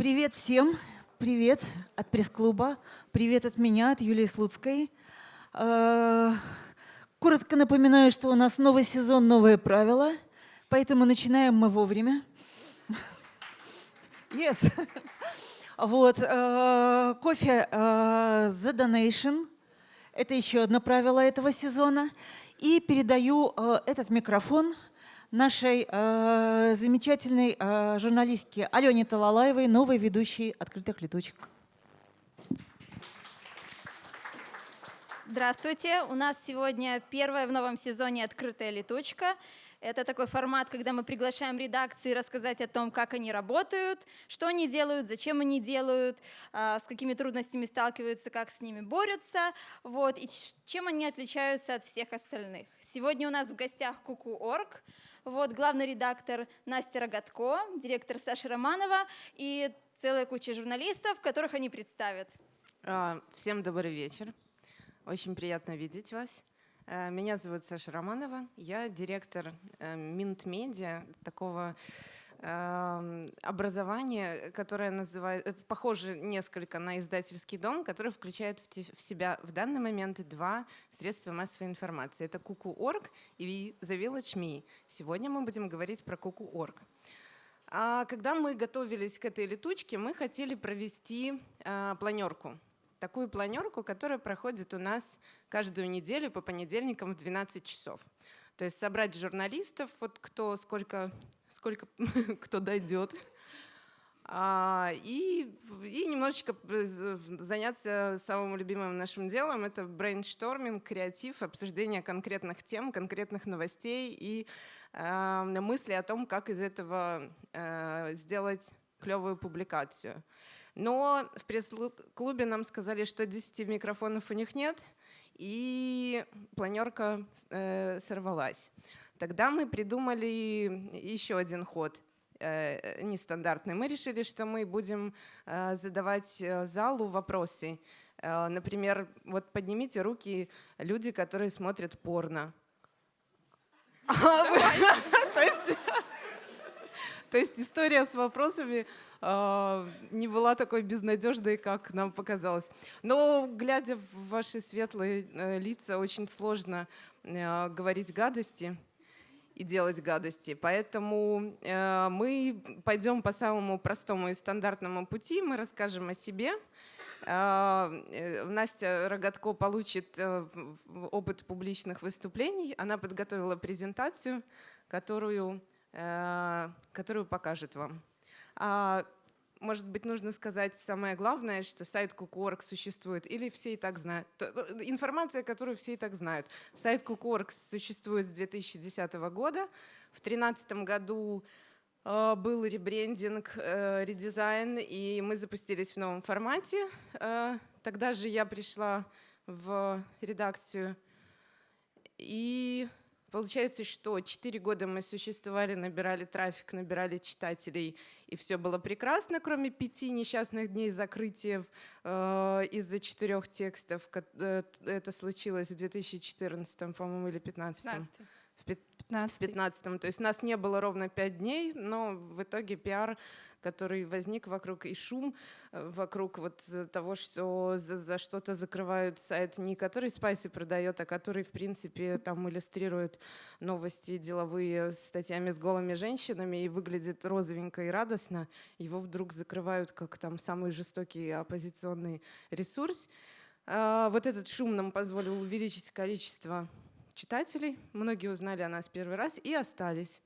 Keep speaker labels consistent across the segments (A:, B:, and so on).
A: Привет всем. Привет от пресс-клуба. Привет от меня, от Юлии Слуцкой. Э, коротко напоминаю, что у нас новый сезон, новые правила, поэтому начинаем мы вовремя. Yes. Вот. Э, кофе э, The Donation. Это еще одно правило этого сезона. И передаю этот микрофон нашей э, замечательной э, журналистке Алене Талалаевой, новой ведущей «Открытых летучек».
B: Здравствуйте! У нас сегодня первая в новом сезоне «Открытая летучка». Это такой формат, когда мы приглашаем редакции рассказать о том, как они работают, что они делают, зачем они делают, а, с какими трудностями сталкиваются, как с ними борются, вот, и чем они отличаются от всех остальных. Сегодня у нас в гостях Куку.орг, вот, главный редактор Настя Рогатко, директор Саша Романова и целая куча журналистов, которых они представят.
C: А, всем добрый вечер. Очень приятно видеть вас. Э, меня зовут Саша Романова. Я директор э, Минт Медиа, такого образование, которое называет, э, похоже несколько на издательский дом, который включает в себя в данный момент два средства массовой информации. Это Kuku.org и The Village Me. Сегодня мы будем говорить про Kuku.org. А когда мы готовились к этой летучке, мы хотели провести э, планерку. Такую планерку, которая проходит у нас каждую неделю по понедельникам в 12 часов. То есть собрать журналистов, вот кто сколько сколько кто дойдет. А, и, и немножечко э, заняться самым любимым нашим делом. Это brainstorming, креатив, обсуждение конкретных тем, конкретных новостей и э, мысли о том, как из этого э, сделать клевую публикацию. Но в пресс-клубе нам сказали, что 10 микрофонов у них нет, и планерка э, сорвалась. Тогда мы придумали еще один ход э, нестандартный. Мы решили, что мы будем э, задавать э, залу вопросы. Например, вот поднимите руки люди, которые смотрят порно. То есть история с вопросами не была такой безнадежной, как нам показалось. Но глядя в ваши светлые лица, очень сложно говорить гадости и делать гадости. Поэтому э, мы пойдем по самому простому и стандартному пути. Мы расскажем о себе. Э, э Настя Рогатко получит э, опыт публичных выступлений. Она подготовила презентацию, которую, э, которую покажет вам. А может быть, нужно сказать самое главное, что сайт Kuku.org существует, или все и так знают. Э, информация, которую все и так знают. Сайт Kuku.org существует с 2010 года. В 2013 году э, был ребрендинг, э, редизайн, и мы запустились в новом формате. Тогда же я пришла в редакцию, и Получается, что 4 года мы существовали, набирали трафик, набирали читателей, и все было прекрасно, кроме пяти несчастных дней закрытия э, из-за четырех текстов. Э, это случилось в 2014, по-моему, или 2015. 15. В 2015. То есть нас не было ровно пять дней, но в итоге пиар который возник вокруг и шум э, вокруг вот того, что за, за что-то закрывают сайт, не который Спайси продает, а который, в принципе, там иллюстрирует новости деловые статьями с голыми женщинами и выглядит розовенько и радостно, его вдруг закрывают как там самый жестокий оппозиционный ресурс. А, вот этот шум нам позволил увеличить количество читателей. Многие узнали о нас первый раз и остались.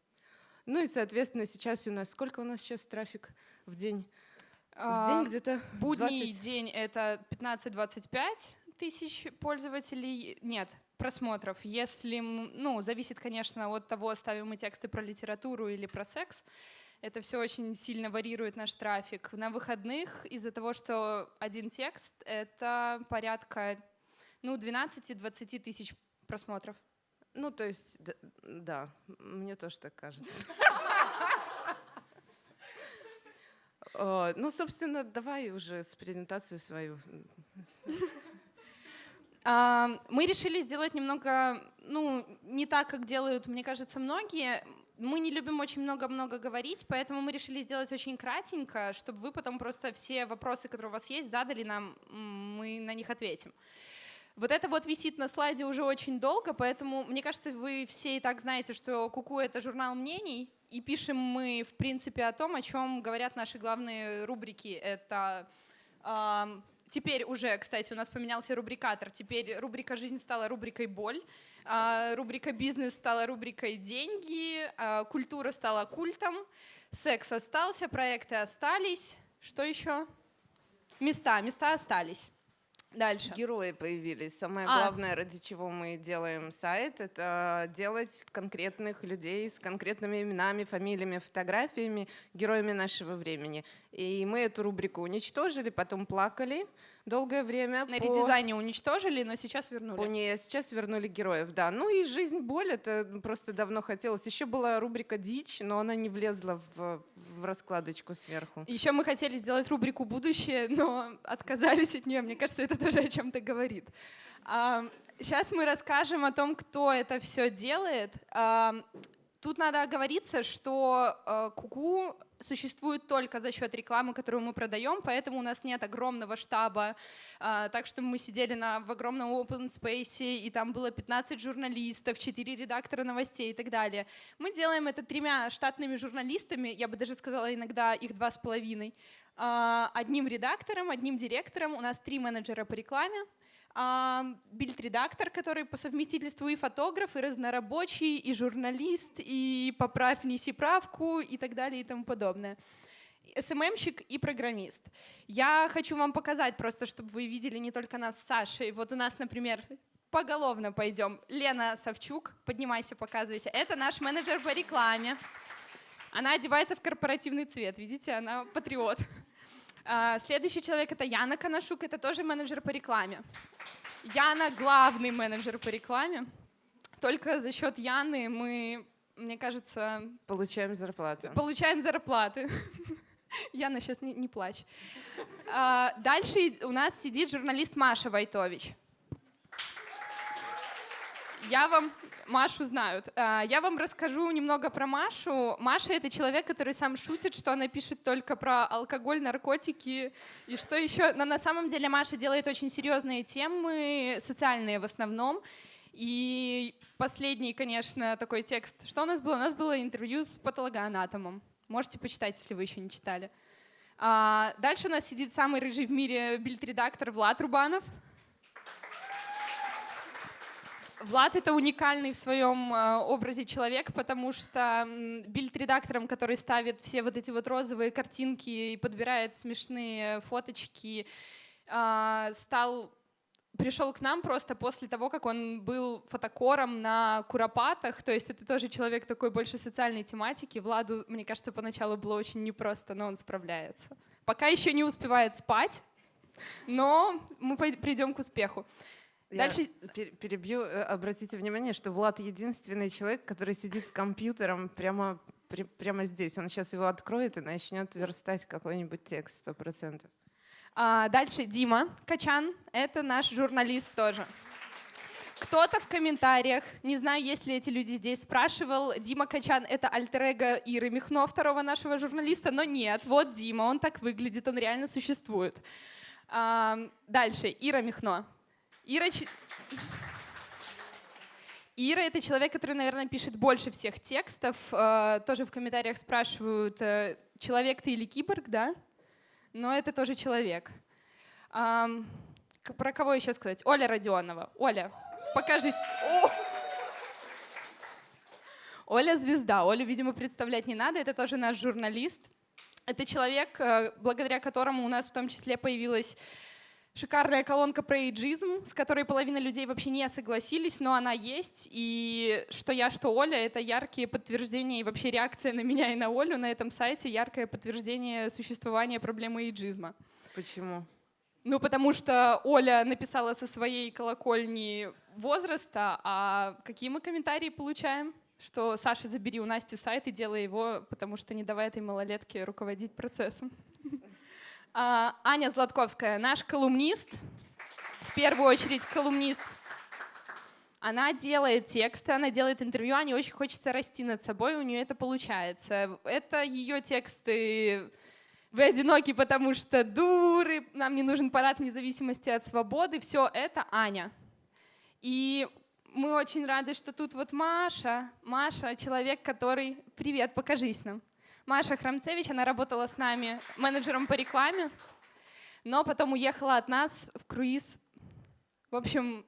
C: Ну и, соответственно, сейчас у нас, сколько у нас сейчас трафик в день? В
D: а, день где-то Будний 20... день это 15-25 тысяч пользователей. Нет, просмотров. Если, ну, зависит, конечно, от того, ставим мы тексты про литературу или про секс. Это все очень сильно варьирует наш трафик. На выходных из-за того, что один текст — это порядка ну, 12-20 тысяч просмотров.
C: Ну, то есть, да, мне тоже так кажется. Ну, собственно, давай уже с презентацию свою.
D: Мы решили сделать немного, ну, не так, как делают, мне кажется, многие. мы не любим очень много-много говорить, поэтому мы решили сделать очень кратенько, чтобы вы потом просто все вопросы, которые у вас есть, задали нам, мы на них ответим. Вот это вот висит на слайде уже очень долго, поэтому мне кажется, вы все и так знаете, что Куку — это журнал мнений, и пишем мы, в принципе, о том, о чем говорят наши главные рубрики. Это э, теперь уже, кстати, у нас поменялся рубрикатор. Теперь рубрика «Жизнь» стала рубрикой «Боль», э, рубрика «Бизнес» стала рубрикой «Деньги», э, «Культура» стала культом, «Секс» остался, проекты остались. Что еще? Места, места остались. Дальше.
C: Герои появились. Самое а. главное, ради чего мы делаем сайт, это делать конкретных людей с конкретными именами, фамилиями, фотографиями, героями нашего времени. И мы эту рубрику уничтожили, потом плакали долгое время.
D: На по... редизайне уничтожили, но сейчас вернули. По
C: ней сейчас вернули героев, да. Ну и «Жизнь боль» — это просто давно хотелось. Еще была рубрика «Дичь», но она не влезла в, в раскладочку сверху.
D: Еще мы хотели сделать рубрику «Будущее», но отказались от нее. Мне кажется, это тоже о чем-то говорит. Сейчас мы расскажем о том, кто это все делает. Тут надо оговориться, что э, Куку существует только за счет рекламы, которую мы продаем, поэтому у нас нет огромного штаба, э, так что мы сидели на, в огромном open space, и там было 15 журналистов, 4 редактора новостей и так далее. Мы делаем это тремя штатными журналистами, я бы даже сказала иногда их два с половиной, э, одним редактором, одним директором, у нас три менеджера по рекламе, бильд-редактор, который по совместительству и фотограф, и разнорабочий, и журналист, и поправь, неси правку, и так далее, и тому подобное. СММщик и программист. Я хочу вам показать просто, чтобы вы видели не только нас с Сашей. Вот у нас, например, поголовно пойдем. Лена Савчук, поднимайся, показывайся. Это наш менеджер по рекламе. Она одевается в корпоративный цвет, видите, она патриот. А, следующий человек — это Яна Канашук, это тоже менеджер по рекламе. Яна — главный менеджер по рекламе. Только за счет Яны мы, мне кажется...
C: Получаем зарплату.
D: Получаем зарплаты. Яна, сейчас не, не плачь. А, дальше у нас сидит журналист Маша Войтович. Я вам Машу знают. А, я вам расскажу немного про Машу. Маша — это человек, который сам шутит, что она пишет только про алкоголь, наркотики и что еще. Но на самом деле Маша делает очень серьезные темы, социальные в основном. И последний, конечно, такой текст. Что у нас было? У нас было интервью с патологоанатомом. Можете почитать, если вы еще не читали. А, дальше у нас сидит самый рыжий в мире бильд-редактор Влад Рубанов. Влад — это уникальный в своем э, образе человек, потому что бильд-редактором, который ставит все вот эти вот розовые картинки и подбирает смешные фоточки, а, стал пришел к нам просто после того, как он был фотокором на Куропатах, то есть это тоже человек такой больше социальной тематики. Владу, мне кажется, поначалу было очень непросто, но он справляется. Пока еще не успевает спать, но мы придем к успеху.
C: Дальше перебью. Э, обратите внимание, что Влад единственный человек, который сидит с компьютером прямо, прямо здесь. Он сейчас его откроет и начнет верстать какой-нибудь текст, сто процентов.
D: А, дальше Дима Качан. Это наш журналист тоже. Кто-то в комментариях, не знаю, есть ли эти люди здесь, спрашивал, Дима Качан — это альтер Иры Михно, второго нашего журналиста, но нет, вот Дима, он так выглядит, он реально существует. А, дальше, Ира Михно. Ира... Ира — это человек, который, наверное, пишет больше всех текстов. Э, тоже в комментариях спрашивают, э, человек ты или киборг, да? Но это тоже человек. Про кого еще сказать? Оля Родионова. Оля, покажись. О! Оля звезда. Олю, видимо, представлять не надо. Это тоже наш журналист. Это человек, э, благодаря которому у нас в том числе появилась шикарная колонка про эйджизм, с которой половина людей вообще не согласились, но она есть. И что я, что Оля — это яркие подтверждения и вообще реакция на меня и на Олю на этом сайте, яркое подтверждение существования проблемы эйджизма.
C: Почему?
D: Ну, потому что Оля написала со своей колокольни возраста, а какие мы комментарии получаем? Что Саша, забери у Насти сайт и делай его, потому что не давай этой малолетке руководить процессом. А, Аня Златковская, наш колумнист, в первую очередь колумнист. Она делает тексты, она делает интервью, а не очень хочется расти над собой, у нее это получается. Это ее тексты вы одиноки, потому что дуры, нам не нужен парад независимости от свободы. Все это Аня. И мы очень рады, что тут вот Маша. Маша — человек, который... Привет, покажись нам. Маша Храмцевич, она работала с нами менеджером по рекламе, но потом уехала от нас в круиз. В общем,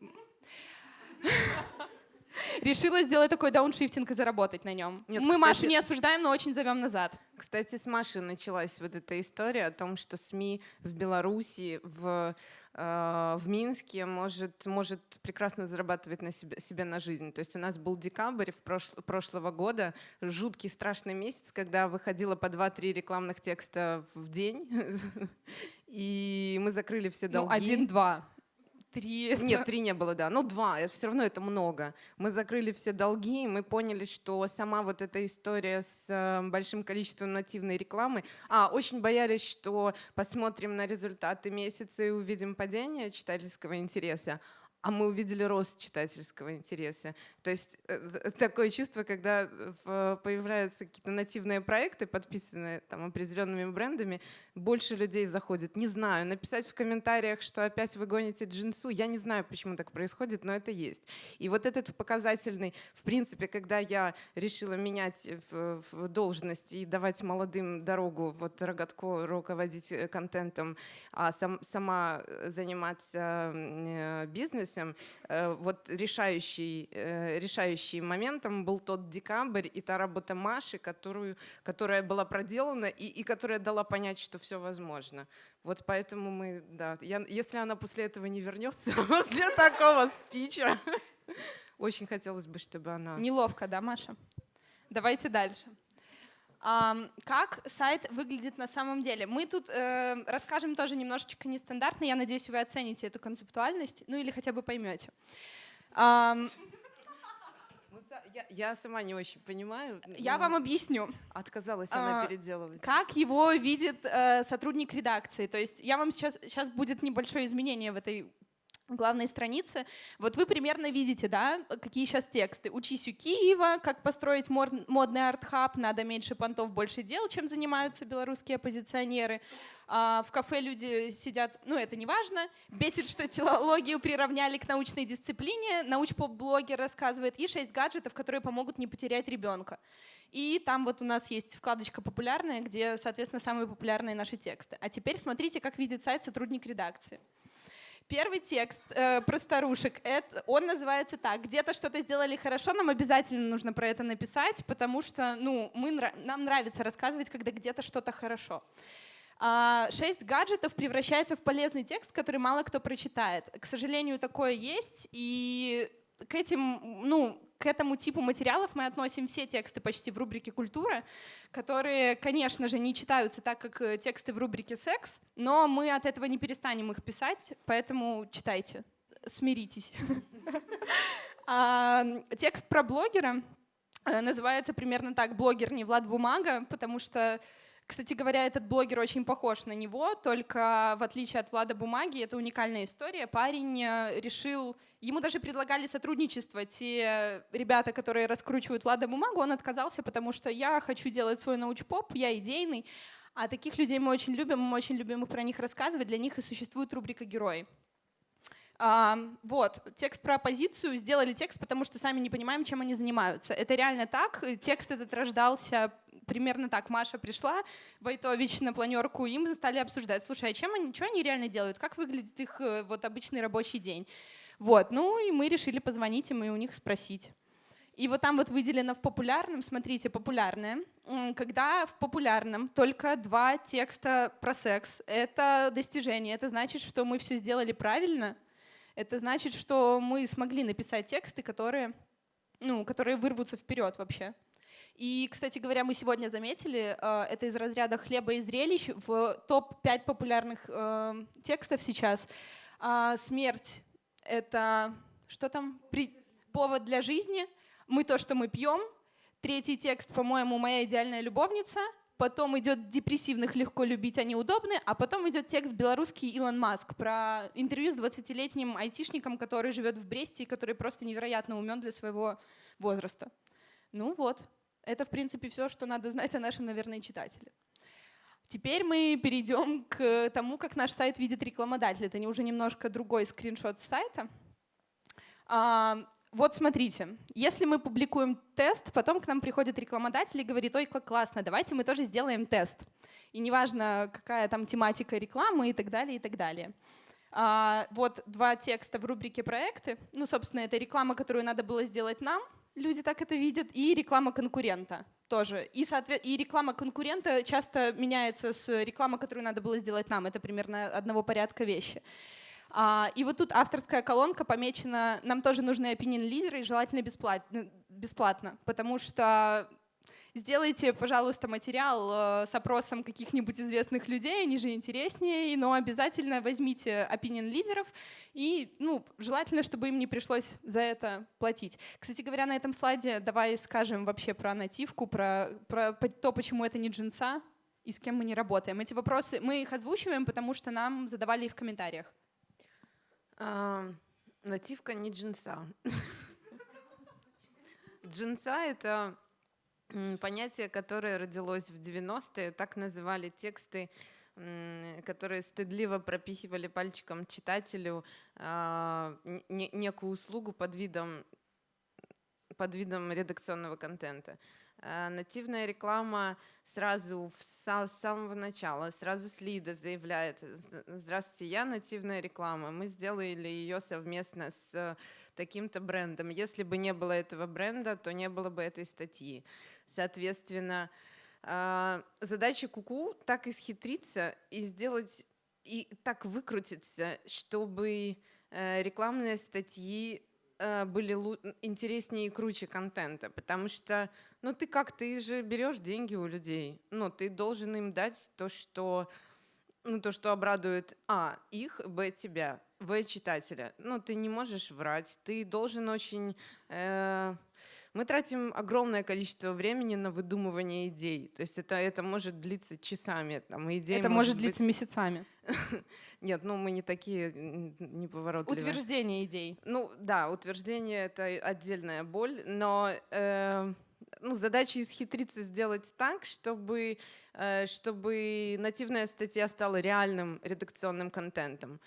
D: решила сделать такой дауншифтинг и заработать на нем. Нет, Мы кстати, Машу не осуждаем, но очень зовем назад.
C: Кстати, с Машей началась вот эта история о том, что СМИ в Беларуси, в, в Минске может, может прекрасно зарабатывать на себе, себе на жизнь. То есть у нас был декабрь в прошло, прошлого года, жуткий страшный месяц, когда выходило по 2-3 рекламных текста в день, и мы закрыли все ну, долги.
D: Ну, один-два три.
C: Нет, три не было, да. Ну, два. Все равно это много. Мы закрыли все долги, и мы поняли, что сама вот эта история с э, большим количеством нативной рекламы. А, очень боялись, что посмотрим на результаты месяца и увидим падение читательского интереса а мы увидели рост читательского интереса. То есть э, такое чувство, когда появляются какие-то нативные проекты, подписанные там, определенными брендами, больше людей заходит. Не знаю, написать в комментариях, что опять вы гоните джинсу, я не знаю, почему так происходит, но это есть. И вот этот показательный, в принципе, когда я решила менять в, должность и давать молодым дорогу, вот Рогатко руководить э, контентом, а сам, сама заниматься э, бизнесом, событием, э, вот решающий, э, решающий моментом был тот декабрь и та работа Маши, которую, которая была проделана и, и которая дала понять, что все возможно. Вот поэтому мы, да, я, если она после этого не вернется, после такого спича, очень хотелось бы, чтобы она...
D: Неловко, да, Маша? Давайте дальше. Как сайт выглядит на самом деле. Мы тут э, расскажем тоже немножечко нестандартно. Я надеюсь, вы оцените эту концептуальность, ну или хотя бы поймете. Эм,
C: я, я сама не очень понимаю.
D: Я вам объясню.
C: Отказалась она а, переделывать.
D: Как его видит э, сотрудник редакции? То есть я вам сейчас, сейчас будет небольшое изменение в этой главной странице. Вот вы примерно видите, да, какие сейчас тексты. «Учись у Киева», «Как построить модный арт-хаб», «Надо меньше понтов, больше дел», чем занимаются белорусские оппозиционеры. А в кафе люди сидят, ну это не важно. Бесит, что телологию приравняли к научной дисциплине. Научпоп-блогер рассказывает. И шесть гаджетов, которые помогут не потерять ребенка. И там вот у нас есть вкладочка «Популярная», где, соответственно, самые популярные наши тексты. А теперь смотрите, как видит сайт сотрудник редакции. Первый текст э, про старушек, это, он называется так. Где-то что-то сделали хорошо, нам обязательно нужно про это написать, потому что ну, мы, нам нравится рассказывать, когда где-то что-то хорошо. А, шесть гаджетов превращается в полезный текст, который мало кто прочитает. К сожалению, такое есть, и к этим, ну, к этому типу материалов мы относим все тексты почти в рубрике «Культура», которые, конечно же, не читаются так, как э, тексты в рубрике «Секс», но мы от этого не перестанем их писать, поэтому читайте, смиритесь. А, текст про блогера э, называется примерно так «Блогер не Влад Бумага», потому что кстати говоря, этот блогер очень похож на него, только в отличие от Влада Бумаги, это уникальная история. Парень э, решил, ему даже предлагали сотрудничество. Те ребята, которые раскручивают Влада Бумагу, он отказался, потому что я хочу делать свой научпоп, я идейный. А таких людей мы очень любим, мы очень любим их про них рассказывать, для них и существует рубрика «Герои». А, вот, текст про оппозицию, сделали текст, потому что сами не понимаем, чем они занимаются. Это реально так, текст этот рождался примерно так. Маша пришла, Войтович на планерку, им стали обсуждать, слушай, а чем они, что они реально делают, как выглядит их э, вот обычный рабочий день. Вот, ну и мы решили позвонить им и у них спросить. И вот там вот выделено в популярном, смотрите, популярное. Когда в популярном только два текста про секс, это достижение. Это значит, что мы все сделали правильно. Это значит, что мы смогли написать тексты, которые, ну, которые вырвутся вперед вообще. И, кстати говоря, мы сегодня заметили, э, это из разряда хлеба и зрелищ, в топ-5 популярных э, текстов сейчас. А, смерть — это что там? Повод для жизни. Мы то, что мы пьем. Третий текст, по-моему, «Моя идеальная любовница». потом идет депрессивных легко любить, они удобны, а потом идет текст белорусский Илон Маск про интервью с 20-летним айтишником, который живет в Бресте и который просто невероятно умен для своего возраста. Ну вот, это в принципе все, что надо знать о нашем, наверное, читателе. Теперь мы перейдем к тому, как наш сайт видит рекламодатель. Это не уже немножко другой скриншот сайта. А, вот смотрите, если мы публикуем тест, потом к нам приходит рекламодатель и говорит, ой, как классно, давайте мы тоже сделаем тест. И неважно, какая там тематика рекламы и так далее, и так далее. А, вот два текста в рубрике «Проекты». Ну, собственно, это реклама, которую надо было сделать нам, люди так это видят, и реклама конкурента тоже. И, соответ... и реклама конкурента часто меняется с рекламой, которую надо было сделать нам. Это примерно одного порядка вещи. А, и вот тут авторская колонка помечена, нам тоже нужны opinion лидеры, и желательно бесплатно, бесплатно, потому что Сделайте, пожалуйста, материал э, с опросом каких-нибудь известных людей, они же интереснее, но обязательно возьмите opinion лидеров и ну, желательно, чтобы им не пришлось за это платить. Кстати говоря, на этом слайде давай скажем вообще про нативку, про, про то, почему это не джинса и с кем мы не работаем. Эти вопросы мы их озвучиваем, потому что нам задавали их в комментариях.
C: А, нативка не джинса. Джинса — это понятие, которое родилось в 90-е, так называли тексты, которые стыдливо пропихивали пальчиком читателю а, некую услугу под видом, под видом редакционного контента. А, нативная реклама сразу с самого начала, сразу с лида заявляет, здравствуйте, я нативная реклама, мы сделали ее совместно с таким-то брендом. Если бы не было этого бренда, то не было бы этой статьи. Соответственно, а, задача Куку так исхитриться и сделать и так выкрутиться, чтобы э, рекламные статьи э, были интереснее и круче контента, потому что, ну ты как, ты же берешь деньги у людей, ну ты должен им дать то, что, ну то, что обрадует а их, б тебя, в читателя. Ну ты не можешь врать, ты должен очень э, мы тратим огромное количество времени на выдумывание идей. То есть это, это может длиться часами. Там, идеи
D: это может, может длиться быть... месяцами.
C: Нет, ну мы не такие неповоротливые.
D: Утверждение идей.
C: Ну да, утверждение — это отдельная боль, но э, ну, задача исхитриться сделать так, чтобы, э, чтобы нативная статья стала реальным редакционным контентом.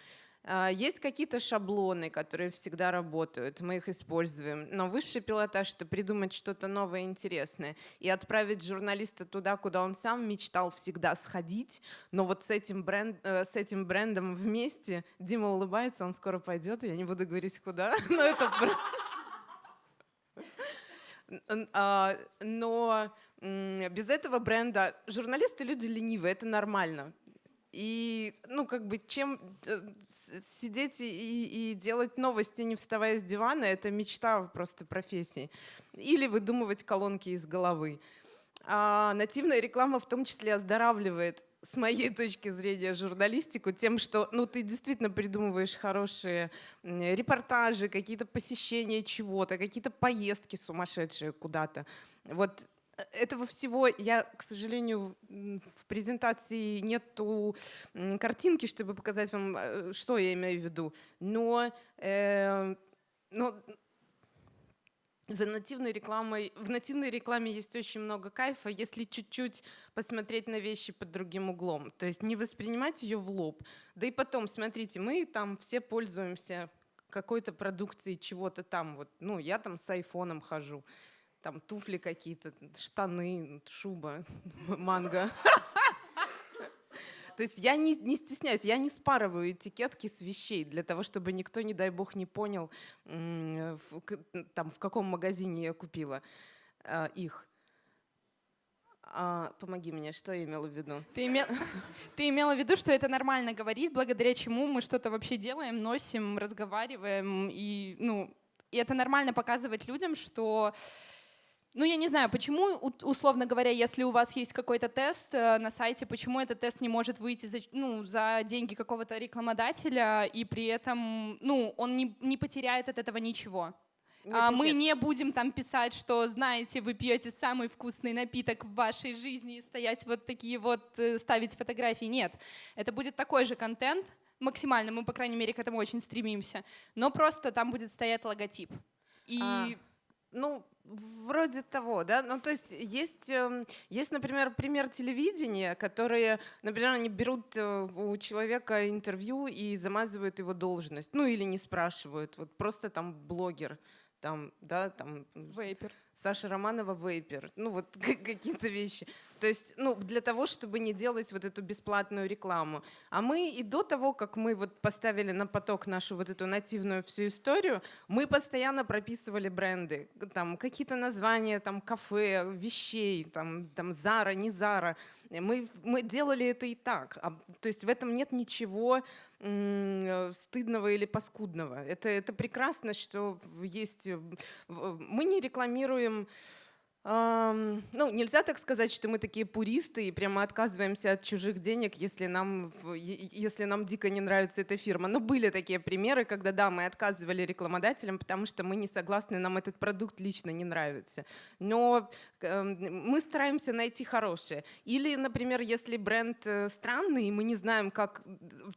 C: А, есть какие-то шаблоны, которые всегда работают, мы их используем. Но высший пилотаж — это придумать что-то новое, интересное и отправить журналиста туда, куда он сам мечтал всегда сходить. Но вот с этим, бренд, э, с этим брендом вместе Дима улыбается, он скоро пойдет, я не буду говорить куда, но это... А, но без этого бренда журналисты люди ленивые, это нормально. И, ну, как бы, чем э, сидеть и, и делать новости, не вставая с дивана, это мечта просто профессии. Или выдумывать колонки из головы. А нативная реклама в том числе оздоравливает с моей точки зрения, журналистику тем, что ну, ты действительно придумываешь хорошие репортажи, какие-то посещения чего-то, какие-то поездки сумасшедшие куда-то. Вот этого всего я, к сожалению, в презентации нету картинки, чтобы показать вам, э, что я имею в виду. Но, э, но за нативной рекламой, в нативной рекламе есть очень много кайфа, если чуть-чуть посмотреть на вещи под другим углом. То есть не воспринимать ее в лоб. Да и потом, смотрите, мы там все пользуемся какой-то продукцией чего-то там. Вот, ну, я там с айфоном хожу там туфли какие-то, штаны, шуба, манго. То есть я не, не стесняюсь, я не спарываю этикетки с вещей для того, чтобы никто, не дай бог, не понял, в, там, в каком магазине я купила э, их. А, помоги мне, что я имела в виду?
D: Ты, имел, ты имела в виду, что это нормально говорить, благодаря чему мы что-то вообще делаем, носим, разговариваем, и, ну, и это нормально показывать людям, что ну, я не знаю, почему, условно говоря, если у вас есть какой-то тест э, на сайте, почему этот тест не может выйти за, ну, за деньги какого-то рекламодателя, и при этом ну, он не, не потеряет от этого ничего. Нет, а, мы не будем там писать, что, знаете, вы пьете самый вкусный напиток в вашей жизни и стоять вот такие вот, э, ставить фотографии. Нет, это будет такой же контент, максимально, мы, по крайней мере, к этому очень стремимся, но просто там будет стоять логотип. И а.
C: Ну, вроде того, да. Ну, то есть есть, эм, есть, например, пример телевидения, которые, например, они берут э, у человека интервью и замазывают его должность, ну или не спрашивают, вот просто там блогер, там, да, там...
D: Вейпер.
C: Саша Романова вейпер, ну вот какие-то вещи. То есть, ну, для того, чтобы не делать вот эту бесплатную рекламу. А мы и до того, как мы вот поставили на поток нашу вот эту нативную всю историю, мы постоянно прописывали бренды, там какие-то названия, там кафе, вещей, там, там Зара, не Зара. Мы, мы делали это и так. А, то есть в этом нет ничего стыдного или паскудного. Это, это прекрасно, что есть... Мы не рекламируем ну, нельзя так сказать, что мы такие пуристы и прямо отказываемся от чужих денег, если нам, если нам дико не нравится эта фирма. Но были такие примеры, когда, да, мы отказывали рекламодателям, потому что мы не согласны, нам этот продукт лично не нравится. Но мы стараемся найти хорошее. Или, например, если бренд э, странный, и мы не знаем, как...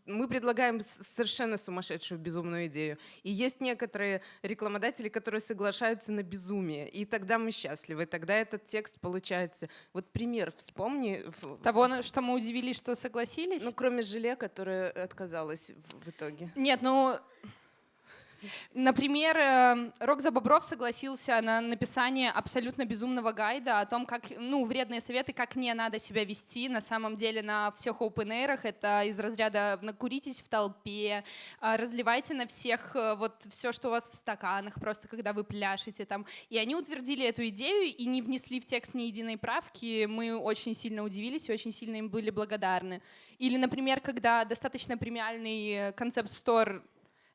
C: Мы предлагаем совершенно сумасшедшую, безумную идею. И есть некоторые рекламодатели, которые соглашаются на безумие, и тогда мы счастливы тогда этот текст получается. Вот пример вспомни.
D: Того, что мы удивились, что согласились?
C: Ну, кроме желе, которое отказалось в, в итоге.
D: Нет, ну Например, эм, Рок за Бобров согласился на написание абсолютно безумного гайда о том, как, ну, вредные советы, как не надо себя вести. На самом деле на всех open air это из разряда накуритесь в толпе, а, разливайте на всех э, вот все, что у вас в стаканах, просто когда вы пляшете там. И они утвердили эту идею и не внесли в текст ни единой правки. Мы очень сильно удивились и очень сильно им были благодарны. Или, например, когда достаточно премиальный концепт-стор а,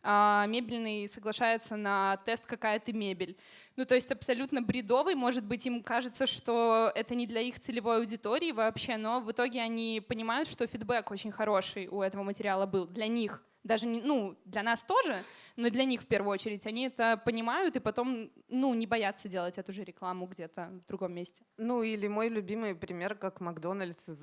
D: мебельный соглашается на тест «Какая ты мебель?». Ну, то есть абсолютно бредовый, может быть, им кажется, что это не для их целевой аудитории вообще, но в итоге они понимают, что фидбэк очень хороший у этого материала был для них. Даже, не, ну, для нас тоже, но для них в первую очередь. Они это понимают и потом, ну, не боятся делать эту же рекламу где-то в другом месте.
C: Ну, или мой любимый пример, как Макдональдс,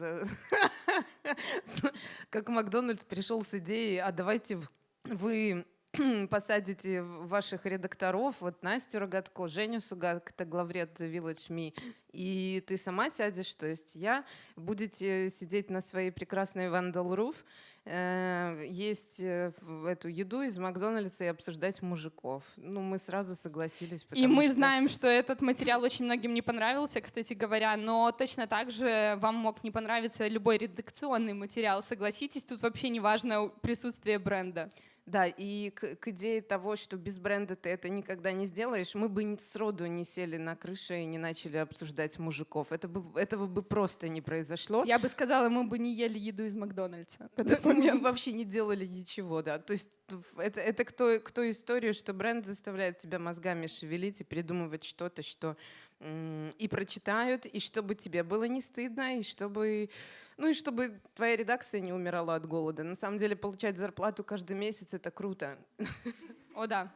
C: как Макдональдс пришел с идеей, а давайте вы посадите ваших редакторов, вот Настю Рогатко, Женю Сугак, это главред Village Me, и ты сама сядешь, то есть я, будете сидеть на своей прекрасной Vandal Roof, э, есть э, эту еду из Макдональдса и обсуждать мужиков. Ну, мы сразу согласились.
D: И мы что... знаем, что этот материал очень многим не понравился, кстати говоря, но точно так же вам мог не понравиться любой редакционный материал. Согласитесь, тут вообще не важно присутствие бренда.
C: Да, и к, к идее того, что без бренда ты это никогда не сделаешь, мы бы сроду не сели на крыше и не начали обсуждать мужиков. Это бы, этого бы просто не произошло.
D: Я бы сказала, мы бы не ели еду из Макдональдса.
C: Мы вообще не делали ничего, да. То есть это, это кто, кто историю, что бренд заставляет тебя мозгами шевелить и придумывать что-то, что и прочитают, и чтобы тебе было не стыдно, и чтобы, ну и чтобы твоя редакция не умирала от голода. На самом деле получать зарплату каждый месяц — это круто.
D: О, да.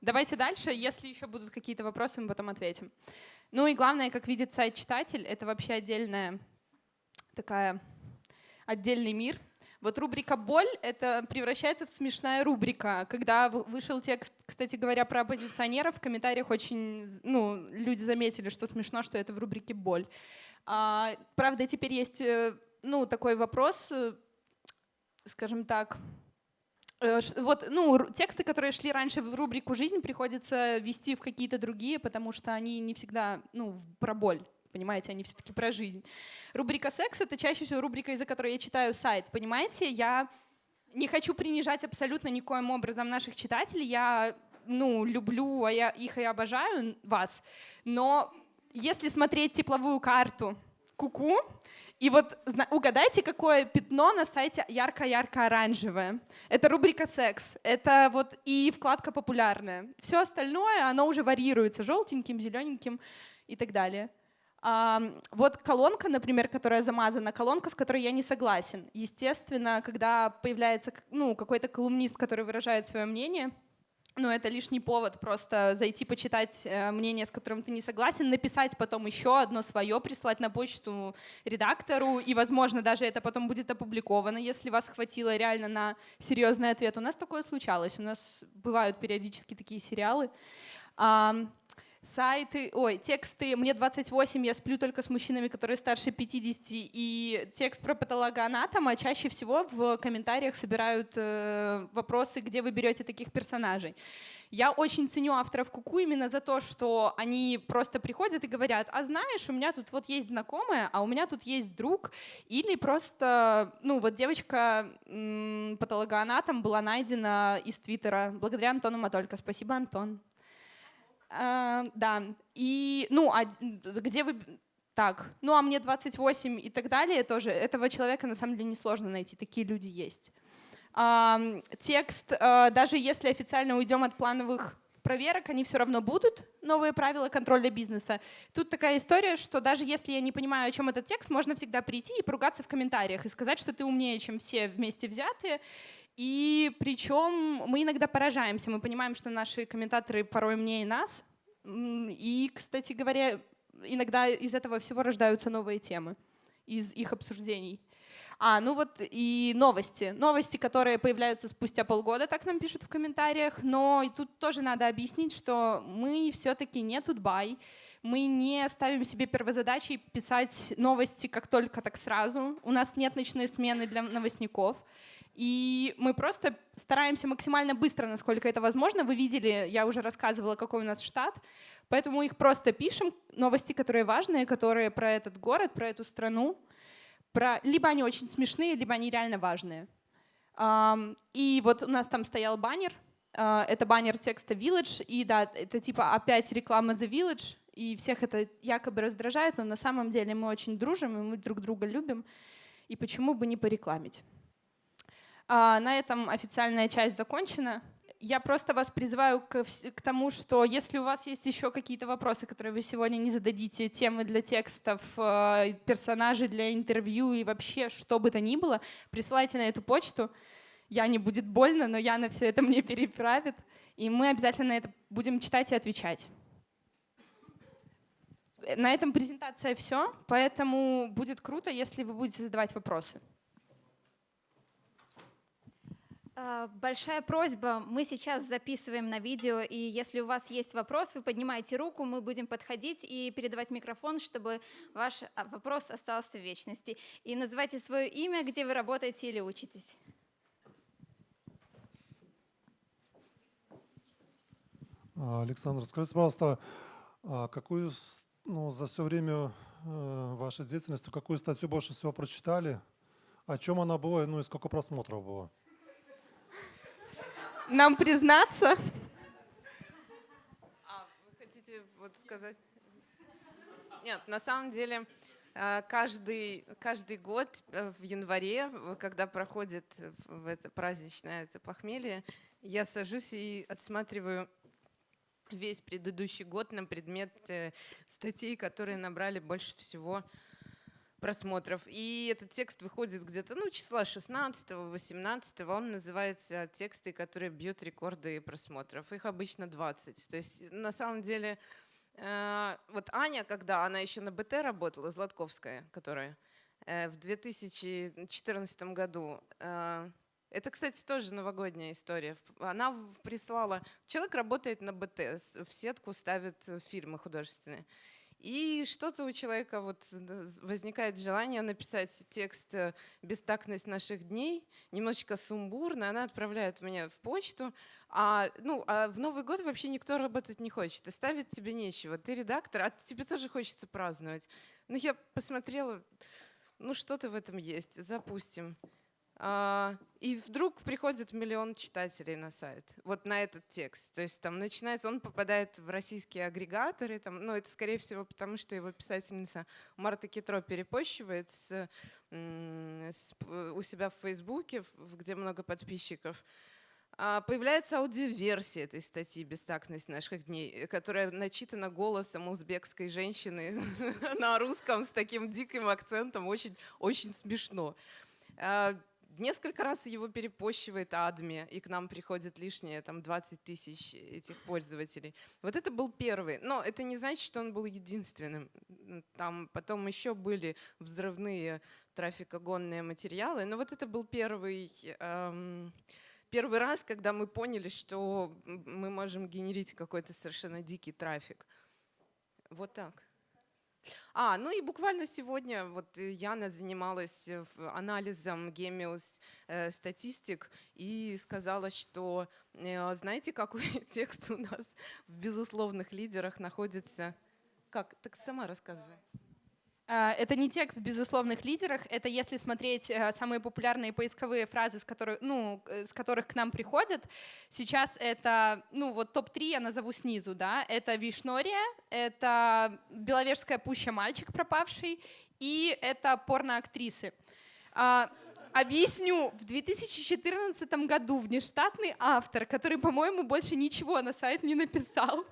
D: Давайте дальше. Если еще будут какие-то вопросы, мы потом ответим. Ну и главное, как видит сайт читатель, это вообще отдельная такая отдельный мир — вот рубрика «Боль» — это превращается в смешная рубрика. Когда вышел текст, кстати говоря, про оппозиционеров, в комментариях очень, ну, люди заметили, что смешно, что это в рубрике «Боль». А, правда, теперь есть, э, ну, такой вопрос, э, скажем так, э, вот, ну, тексты, которые шли раньше в рубрику «Жизнь», приходится вести в какие-то другие, потому что они не всегда, ну, про боль. Понимаете, они все-таки про жизнь. Рубрика «Секс» — это чаще всего рубрика, из-за которой я читаю сайт. Понимаете, я не хочу принижать абсолютно никоим образом наших читателей. Я ну, люблю а я их и обожаю вас. Но если смотреть тепловую карту куку, -ку, и вот угадайте, какое пятно на сайте ярко-ярко-оранжевое. Это рубрика «Секс». Это вот и вкладка «Популярная». Все остальное, оно уже варьируется желтеньким, зелененьким и так далее. Вот колонка, например, которая замазана, колонка, с которой я не согласен. Естественно, когда появляется ну, какой-то колумнист, который выражает свое мнение, ну, это лишний повод просто зайти почитать э, мнение, с которым ты не согласен, написать потом еще одно свое, прислать на почту редактору, и, возможно, даже это потом будет опубликовано, если вас хватило реально на серьезный ответ. У нас такое случалось, у нас бывают периодически такие сериалы. Сайты, ой, тексты «Мне 28, я сплю только с мужчинами, которые старше 50» и текст про патологоанатома чаще всего в комментариях собирают э, вопросы, где вы берете таких персонажей. Я очень ценю авторов Куку именно за то, что они просто приходят и говорят, а знаешь, у меня тут вот есть знакомая, а у меня тут есть друг, или просто, ну вот девочка патологоанатом была найдена из Твиттера благодаря Антону Матолько. Спасибо, Антон. А, да, и, ну, а где вы... Так, ну а мне 28 и так далее тоже. Этого человека на самом деле несложно найти, такие люди есть. А, текст, а, даже если официально уйдем от плановых проверок, они все равно будут, новые правила контроля бизнеса. Тут такая история, что даже если я не понимаю, о чем этот текст, можно всегда прийти и поругаться в комментариях и сказать, что ты умнее, чем все вместе взятые, и причем мы иногда поражаемся, мы понимаем, что наши комментаторы порой умнее нас. И, кстати говоря, иногда из этого всего рождаются новые темы из их обсуждений. А, ну вот и новости. Новости, которые появляются спустя полгода, так нам пишут в комментариях. Но и тут тоже надо объяснить, что мы все-таки не тутбай. Мы не ставим себе первозадачей писать новости как только, так сразу. У нас нет ночной смены для новостников. И мы просто стараемся максимально быстро, насколько это возможно. Вы видели, я уже рассказывала, какой у нас штат. Поэтому их просто пишем, новости, которые важные, которые про этот город, про эту страну. Про... Либо они очень смешные, либо они реально важные. И вот у нас там стоял баннер. А, это баннер текста Village. И да, это типа опять реклама The Village. И всех это якобы раздражает, но на самом деле мы очень дружим, и мы друг друга любим. И почему бы не порекламить? А, на этом официальная часть закончена. Я просто вас призываю к, к тому, что если у вас есть еще какие-то вопросы, которые вы сегодня не зададите, темы для текстов, э, персонажи для интервью и вообще что бы то ни было, присылайте на эту почту. Я не будет больно, но Яна все это мне переправит. И мы обязательно это будем читать и отвечать. На этом презентация все, поэтому будет круто, если вы будете задавать вопросы.
B: А, большая просьба, мы сейчас записываем на видео, и если у вас есть вопрос, вы поднимаете руку, мы будем подходить и передавать микрофон, чтобы ваш а, вопрос остался в вечности. И называйте свое имя, где вы работаете или учитесь.
E: А, Александр, скажите, пожалуйста, какую ну, за все время э, вашей деятельности, какую статью больше всего прочитали? О чем она была, ну и сколько просмотров было?
D: Нам признаться?
C: А, вы хотите вот сказать? Нет, на самом деле э, каждый, каждый год э, в январе, когда проходит в это праздничное это похмелье, я сажусь и отсматриваю весь предыдущий год на предмет э, статей, которые набрали больше всего просмотров. И этот текст выходит где-то, ну, числа 16-18, он называется «Тексты, которые бьют рекорды просмотров». Их обычно 20. То есть на самом деле э, вот Аня, когда она еще на БТ работала, Златковская, которая э, в 2014 году, э, это, кстати, тоже новогодняя история. Она прислала... Человек работает на БТ, в сетку ставит фильмы художественные. И что-то у человека вот возникает желание написать текст э, «Бестактность наших дней», немножечко сумбурно, она отправляет меня в почту, а, ну, а в Новый год вообще никто работать не хочет, и ставить тебе нечего. Ты редактор, а тебе тоже хочется праздновать. Ну, я посмотрела, ну, что-то в этом есть, запустим. А, и вдруг приходит миллион читателей на сайт, вот на этот текст. То есть там начинается, он попадает в российские агрегаторы, там, ну это скорее всего потому, что его писательница Марта Китро перепощивает с, с, у себя в Фейсбуке, где много подписчиков. А появляется аудиоверсия этой статьи «Бестактность наших дней», которая начитана голосом узбекской женщины на русском с таким диким акцентом, очень, очень смешно. Несколько раз его перепощивает адми, и к нам приходит лишнее там 20 тысяч этих пользователей. Вот это был первый. Но это не значит, что он был единственным. Там потом еще были взрывные трафикогонные материалы, но вот это был первый, эм, первый раз, когда мы поняли, что мы можем генерить какой-то совершенно дикий трафик. Вот так. А, ну и буквально сегодня вот э, Яна занималась э, анализом Gemius э, статистик и сказала, что знаете, какой текст у нас в безусловных лидерах находится? Как? Так сама рассказывай.
D: А, это не текст в безусловных лидерах, это если смотреть э, самые популярные поисковые фразы, с которых, ну, э, с которых к нам приходят. Сейчас это, ну вот топ-3 я назову снизу, да, это Вишнория, это Беловежская пуща «Мальчик пропавший» и это порноактрисы. А, объясню. В 2014 году внештатный автор, который, по-моему, больше ничего на сайт не написал,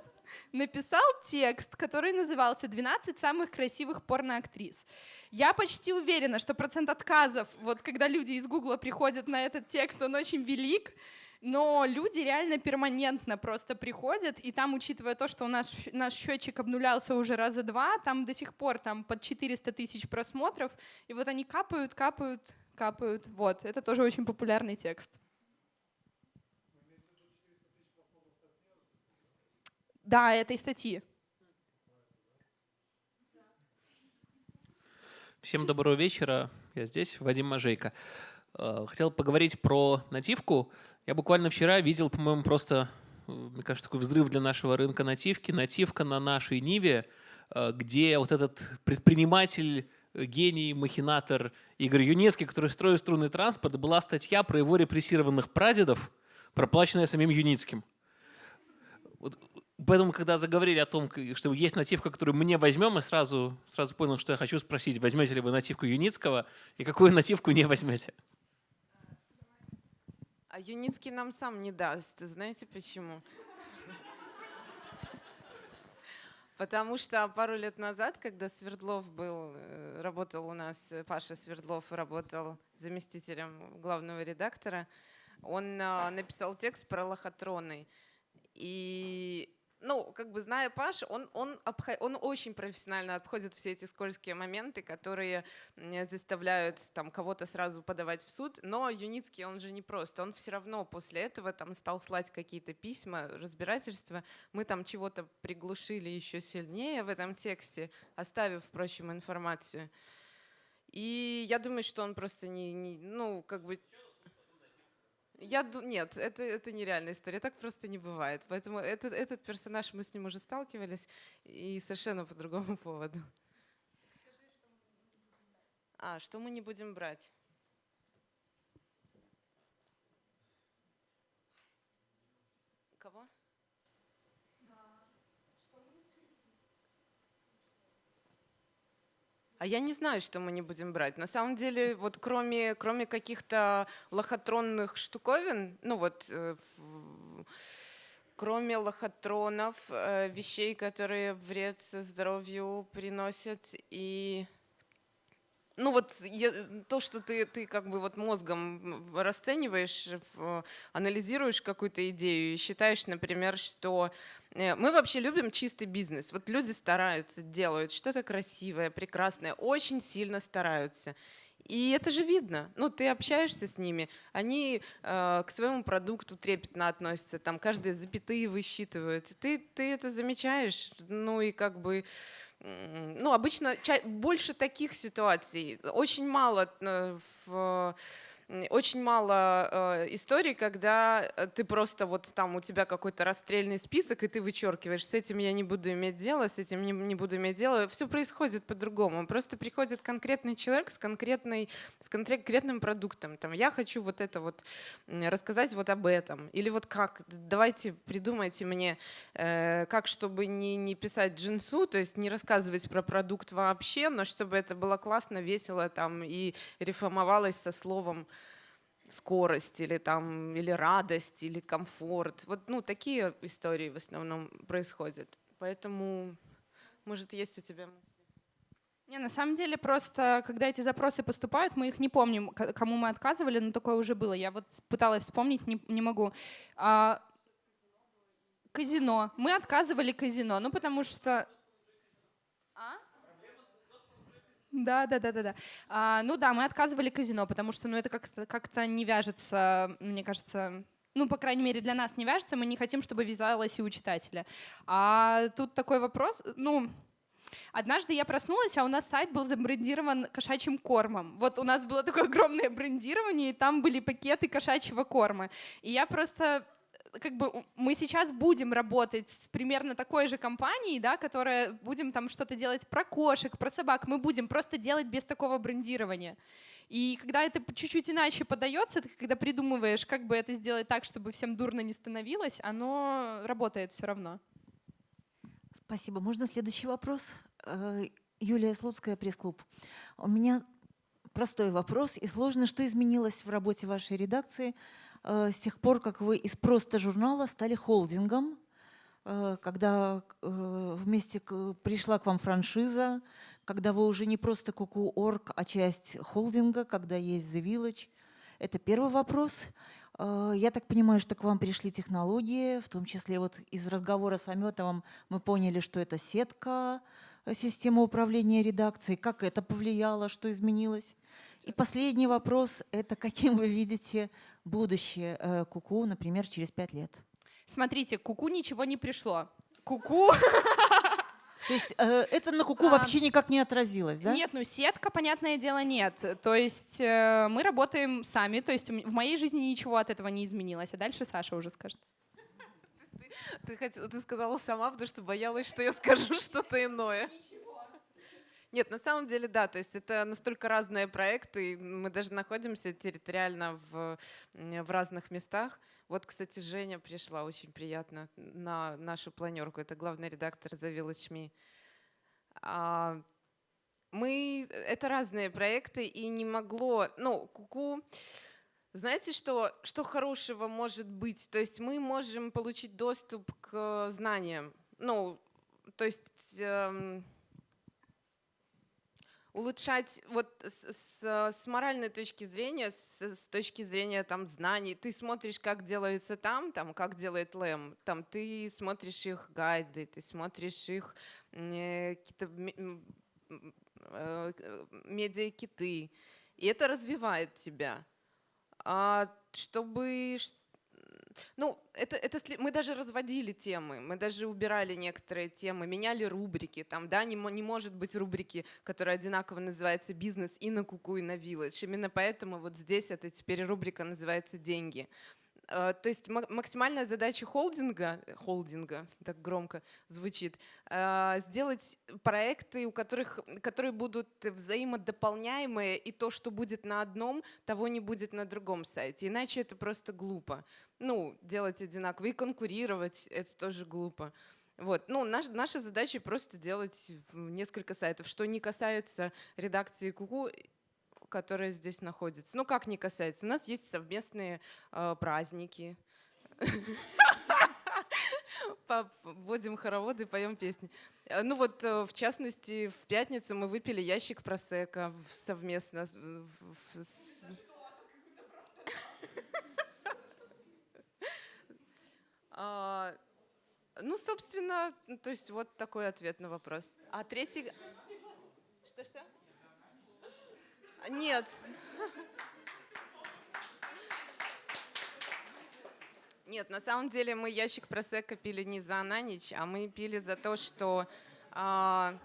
D: написал текст, который назывался «12 самых красивых порноактрис». Я почти уверена, что процент отказов, вот когда люди из Гугла приходят на этот текст, он очень велик, но люди реально перманентно просто приходят, и там, учитывая то, что у нас наш счетчик обнулялся уже раза два, там до сих пор там под 400 тысяч просмотров, и вот они капают, капают, капают. Вот, это тоже очень популярный текст. Да, этой статьи.
F: Всем доброго вечера. Я здесь, Вадим Мажейко. Э, хотел поговорить про нативку. Я буквально вчера видел, по-моему, просто, э, мне кажется, такой взрыв для нашего рынка нативки. Нативка на нашей Ниве, э, где вот этот предприниматель, гений, махинатор Игорь Юнецкий, который строит струнный транспорт, была статья про его репрессированных прадедов, проплаченная самим Юницким. Вот Поэтому, когда заговорили о том, что есть нативка, которую мне возьмем, я сразу, сразу понял, что я хочу спросить, возьмете ли вы нативку Юницкого и какую нативку не возьмете?
C: А Юницкий нам сам не даст. Знаете почему? Потому что пару лет назад, когда Свердлов был, э, работал у нас, Паша Свердлов работал заместителем главного редактора, он а, написал текст про лохотроны. И ну, как бы зная Паш, он, он, обход, он очень профессионально обходит все эти скользкие моменты, которые заставляют там кого-то сразу подавать в суд. Но Юницкий, он же не просто. Он все равно после этого там стал слать какие-то письма, разбирательства. Мы там чего-то приглушили еще сильнее в этом тексте, оставив, впрочем, информацию. И я думаю, что он просто не, не ну, как бы я нет, это, это нереальная история, так просто не бывает. Поэтому этот, этот персонаж, мы с ним уже сталкивались, и совершенно по другому поводу. А, что мы не будем брать? Кого? А я не знаю, что мы не будем брать. На самом деле, вот кроме, кроме каких-то лохотронных штуковин, ну вот, э, кроме лохотронов, э, вещей, которые вред здоровью приносят, и ну вот я, то, что ты, ты как бы вот мозгом расцениваешь, анализируешь какую-то идею и считаешь, например, что э, мы вообще любим чистый бизнес. Вот люди стараются, делают что-то красивое, прекрасное, очень сильно стараются. И это же видно. Ну, ты общаешься с ними, они э, к своему продукту трепетно относятся, там каждые запятые высчитывают. Ты, ты это замечаешь, ну и как бы ну, обычно больше таких ситуаций. Очень мало э, в очень мало э, историй, когда э, ты просто вот там у тебя какой-то расстрельный список, и ты вычеркиваешь, с этим я не буду иметь дело, с этим не, не буду иметь дело. Все происходит по-другому. Просто приходит конкретный человек с, конкретной, с конкретным продуктом. Там, я хочу вот это вот рассказать вот об этом. Или вот как, давайте придумайте мне, э, как, чтобы не, не писать джинсу, то есть не рассказывать про продукт вообще, но чтобы это было классно, весело там и реформовалось со словом скорость или там или радость или комфорт вот ну такие истории в основном происходят поэтому может есть у тебя мысли
D: Не, на самом деле просто, когда эти запросы поступают, мы их не помним, кому мы отказывали, но такое уже было. Я вот пыталась вспомнить, не, не могу. А, казино. Мы отказывали казино, ну потому что... А? Да, да, да, да, да. А, ну да, мы отказывали казино, потому что ну, это как-то как не вяжется, мне кажется, ну, по крайней мере, для нас не вяжется, мы не хотим, чтобы вязалось и у читателя. А тут такой вопрос, ну, Однажды я проснулась, а у нас сайт был забрендирован кошачьим кормом. Вот у нас было такое огромное брендирование, и там были пакеты кошачьего корма. И я просто как бы мы сейчас будем работать с примерно такой же компанией, да, которая будем там что-то делать про кошек, про собак, мы будем просто делать без такого брендирования. И когда это чуть-чуть иначе подается, ты когда придумываешь, как бы это сделать так, чтобы всем дурно не становилось, оно работает все равно.
A: Спасибо. Можно следующий вопрос? Э, Юлия Слуцкая, пресс-клуб. У меня простой вопрос и сложно. Что изменилось в работе вашей редакции с тех пор, как вы из просто журнала стали холдингом, э, когда вместе пришла к вам франшиза, когда вы уже не просто Куку.орг, а часть холдинга, когда есть The Village? Это первый вопрос. Э, я так понимаю, что к вам пришли технологии, в том числе вот из разговора с Аметовым мы поняли, что это сетка, э, система управления редакцией. Как это повлияло, что изменилось? И последний вопрос – это каким вы видите будущее э, Куку, например, через пять лет?
D: Смотрите, Куку ничего не пришло. Куку
A: То есть э, это на куку а, вообще никак не отразилось, да?
D: Нет, ну сетка, понятное дело, нет. То есть э, мы работаем сами, то есть в моей жизни ничего от этого не изменилось. А дальше Саша уже скажет.
C: Ты, хотела, ты сказала сама, потому что боялась, что я скажу что-то иное. Нет, на самом деле, да, то есть это настолько разные проекты, мы даже находимся территориально в, в разных местах. Вот, кстати, Женя пришла, очень приятно, на нашу планерку. Это главный редактор The Village Me. А, мы, это разные проекты, и не могло, ну, Куку, знаете, что, что хорошего может быть? То есть мы можем получить доступ к знаниям. Ну, то есть... Эм, улучшать вот с, с, с моральной точки зрения, с, с точки зрения там знаний. Ты смотришь, как делается там, там, как делает Лэм, там ты смотришь их гайды, ты смотришь их э, какие-то э, медиа-киты, и это развивает тебя. А чтобы ну, это, это мы даже разводили темы, мы даже убирали некоторые темы, меняли рубрики. Там, да, не, не может быть рубрики, которая одинаково называется «Бизнес» и на Куку, и на Village. Именно поэтому вот здесь это теперь рубрика называется «Деньги». Э, то есть максимальная задача холдинга, холдинга, так громко звучит, э, сделать проекты, у которых, которые будут взаимодополняемые, и то, что будет на одном, того не будет на другом сайте. Иначе это просто глупо. Ну, делать одинаково и конкурировать, это тоже глупо. Вот. Ну, наш, наша задача просто делать несколько сайтов. Что не касается редакции Куку, которая здесь находится. Ну, как не касается? У нас есть совместные э, праздники. Будем хороводы, поем песни. Э, ну вот, э, в частности, в пятницу мы выпили ящик просека совместно. А, ну, собственно, то есть вот такой ответ на вопрос. А третий... Что-что? Нет. Нет, на самом деле мы ящик просека пили не за на ночь, а мы пили за то, что... А,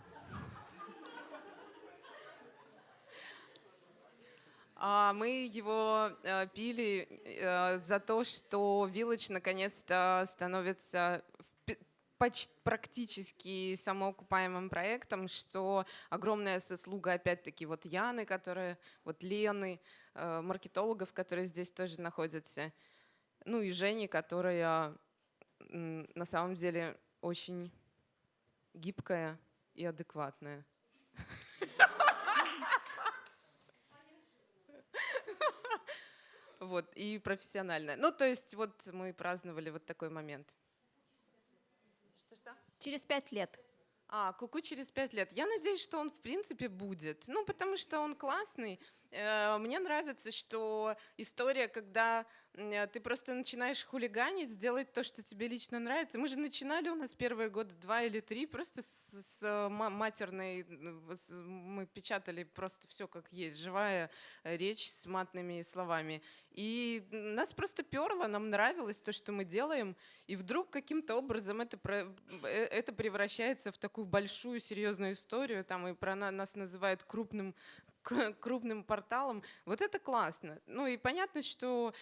C: а мы его а, пили а, за то, что Village наконец-то становится почти, практически самоокупаемым проектом, что огромная заслуга, опять-таки, вот Яны, которая, вот Лены, э, маркетологов, которые здесь тоже находятся, ну и Жени, которая на самом деле очень гибкая и адекватная. Вот, и профессиональная. Ну, то есть вот мы праздновали вот такой момент.
B: Через пять лет.
C: А, Куку через пять лет. Я надеюсь, что он в принципе будет. Ну, потому что он классный. Э, мне нравится, что история, когда ты просто начинаешь хулиганить, делать то, что тебе лично нравится. Мы же начинали у нас первые годы два или три просто с, с матерной, мы печатали просто все как есть, живая речь с матными словами. И нас просто перло, нам нравилось то, что мы делаем, и вдруг каким-то образом это, э, это превращается в такую большую серьезную историю, там и про нас называют крупным крупным порталом. Вот это классно. Ну и понятно, что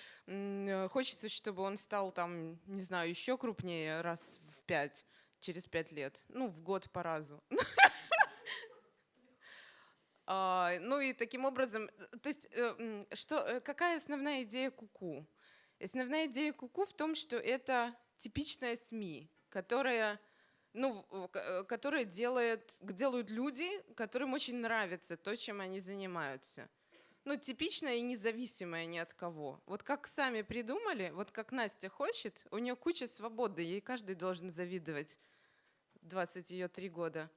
C: хочется, чтобы он стал там, не знаю, еще крупнее раз в пять, через пять лет. Ну, в год по разу. А, ну и таким образом, то есть э, что, э, какая основная идея Куку? Основная идея Куку в том, что это типичная СМИ, которая ну, э, которые делает, делают люди, которым очень нравится то, чем они занимаются. Ну, типичная и независимая ни от кого. Вот как сами придумали, вот как Настя хочет, у нее куча свободы, ей каждый должен завидовать. 20 ее три года.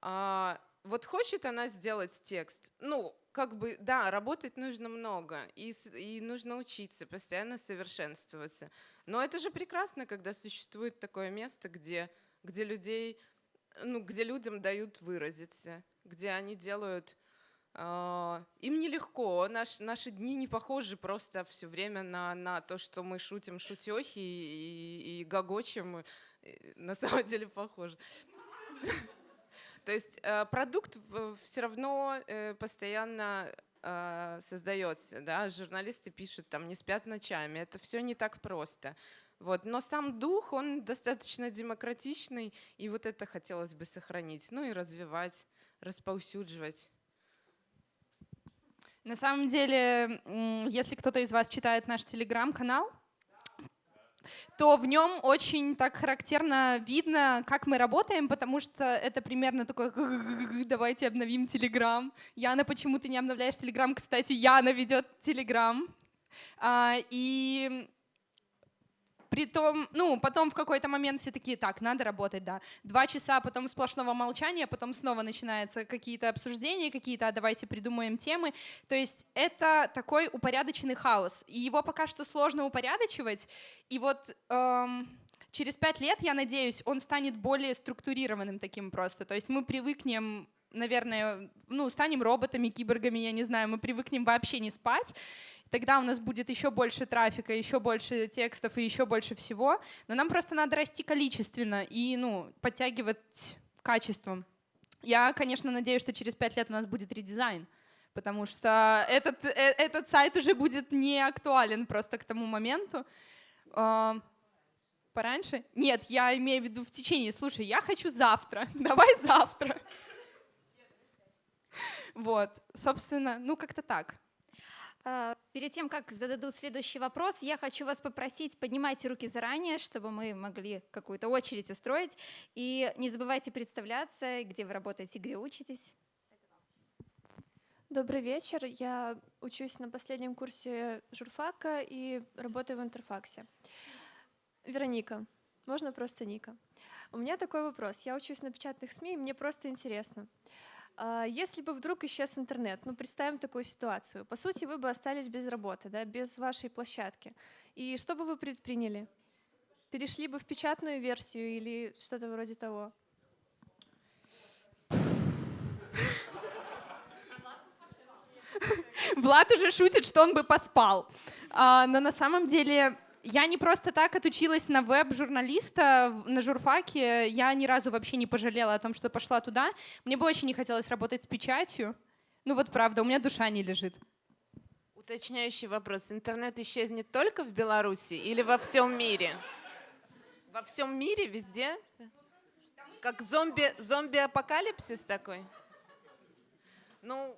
C: А вот хочет она сделать текст, ну, как бы, да, работать нужно много, и, и нужно учиться, постоянно совершенствоваться. Но это же прекрасно, когда существует такое место, где, где, людей, ну, где людям дают выразиться, где они делают... Э, им нелегко, Наш, наши дни не похожи просто все время на, на то, что мы шутим шутехи и, и, и гогочем, на самом деле похоже. То есть э, продукт все равно э, постоянно э, создается, да, журналисты пишут, там, не спят ночами, это все не так просто. Вот. Но сам дух, он достаточно демократичный, и вот это хотелось бы сохранить, ну и развивать, расповсюдживать.
D: На самом деле, если кто-то из вас читает наш телеграм-канал, то в нем очень так характерно видно, как мы работаем, потому что это примерно такой «давайте обновим Телеграм». Яна, почему ты не обновляешь Телеграм? Кстати, Яна ведет Телеграм. И при том, ну, потом в какой-то момент все такие, так, надо работать, да. Два часа, потом сплошного молчания, потом снова начинаются какие-то обсуждения, какие-то, а давайте придумаем темы. То есть это такой упорядоченный хаос. И его пока что сложно упорядочивать. И вот эм, через пять лет, я надеюсь, он станет более структурированным таким просто. То есть мы привыкнем наверное, ну, станем роботами, киборгами, я не знаю, мы привыкнем вообще не спать, тогда у нас будет еще больше трафика, еще больше текстов и еще больше всего. Но нам просто надо расти количественно и ну, подтягивать качеством. Я, конечно, надеюсь, что через пять лет у нас будет редизайн, потому что этот, э, этот сайт уже будет не актуален просто к тому моменту. А, пораньше? Нет, я имею в виду в течение. Слушай, я хочу завтра. Давай завтра. Вот, собственно, ну как-то так.
B: А, перед тем, как зададут следующий вопрос, я хочу вас попросить, поднимайте руки заранее, чтобы мы могли какую-то очередь устроить. И не забывайте представляться, где вы работаете, где учитесь.
G: Добрый вечер. Я учусь на последнем курсе журфака и работаю в Интерфаксе. Вероника. Можно просто Ника. У меня такой вопрос. Я учусь на печатных СМИ, и мне просто интересно. Если бы вдруг исчез интернет, ну представим такую ситуацию, по сути вы бы остались без работы, да, без вашей площадки. И что бы вы предприняли? Перешли бы в печатную версию или что-то вроде того?
D: Влад уже шутит, что он бы поспал. А, но на самом деле я не просто так отучилась на веб-журналиста на журфаке. Я ни разу вообще не пожалела о том, что пошла туда. Мне бы очень не хотелось работать с печатью. Ну вот правда, у меня душа не лежит.
C: Уточняющий вопрос. Интернет исчезнет только в Беларуси или во всем мире? Во всем мире, везде? Как зомби, зомби-апокалипсис такой? Ну,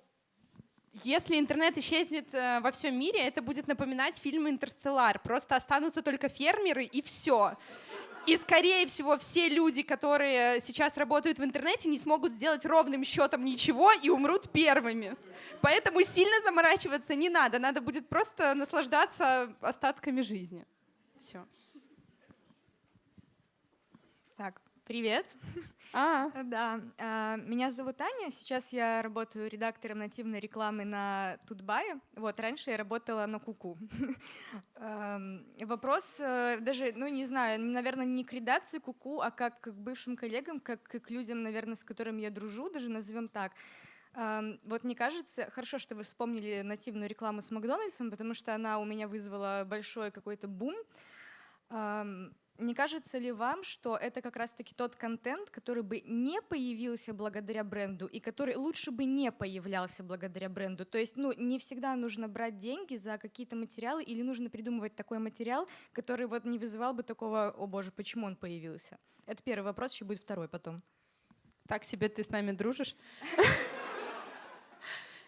D: если интернет исчезнет э, во всем мире, это будет напоминать фильм «Интерстеллар». Просто останутся только фермеры и все. И, скорее всего, все люди, которые сейчас работают в интернете, не смогут сделать ровным счетом ничего и умрут первыми. Поэтому сильно заморачиваться не надо. Надо будет просто наслаждаться остатками жизни. Все. Так.
H: Привет.
D: А,
H: Да, а, меня зовут Аня. Сейчас я работаю редактором нативной рекламы на Тутбае. Вот, раньше я работала на Куку. Ам, Вопрос э, даже, ну, не знаю, наверное, не к редакции Куку, а как к бывшим коллегам, как к людям, наверное, с которыми я дружу, даже назовем так. Ам, Вот мне кажется, хорошо, что вы вспомнили нативную рекламу с Макдональдсом, потому что она у меня вызвала большой какой-то бум. Не кажется ли вам, что это как раз-таки тот контент, который бы не появился благодаря бренду и который лучше бы не появлялся благодаря бренду? То есть, ну, не всегда нужно брать деньги за какие-то материалы или нужно придумывать такой материал, который вот не вызывал бы такого, о боже, почему он появился? Это первый вопрос, еще будет второй потом.
D: так себе ты с нами дружишь.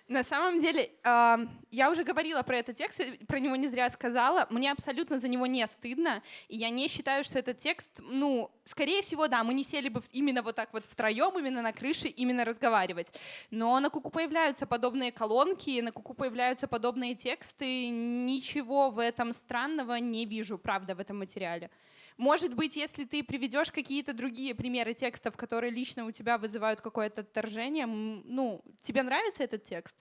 D: На самом деле, я уже говорила про этот текст, и про него не зря сказала. Мне абсолютно за него не стыдно, и я не считаю, что этот текст, ну, скорее всего, да, мы не сели бы именно вот так вот втроем, именно на крыше, именно разговаривать. Но на Куку появляются подобные колонки, на Куку появляются подобные тексты. Ничего в этом странного не вижу, правда, в этом материале. Может быть, если ты приведешь какие-то другие примеры текстов, которые лично у тебя вызывают какое-то отторжение, ну, тебе нравится этот текст?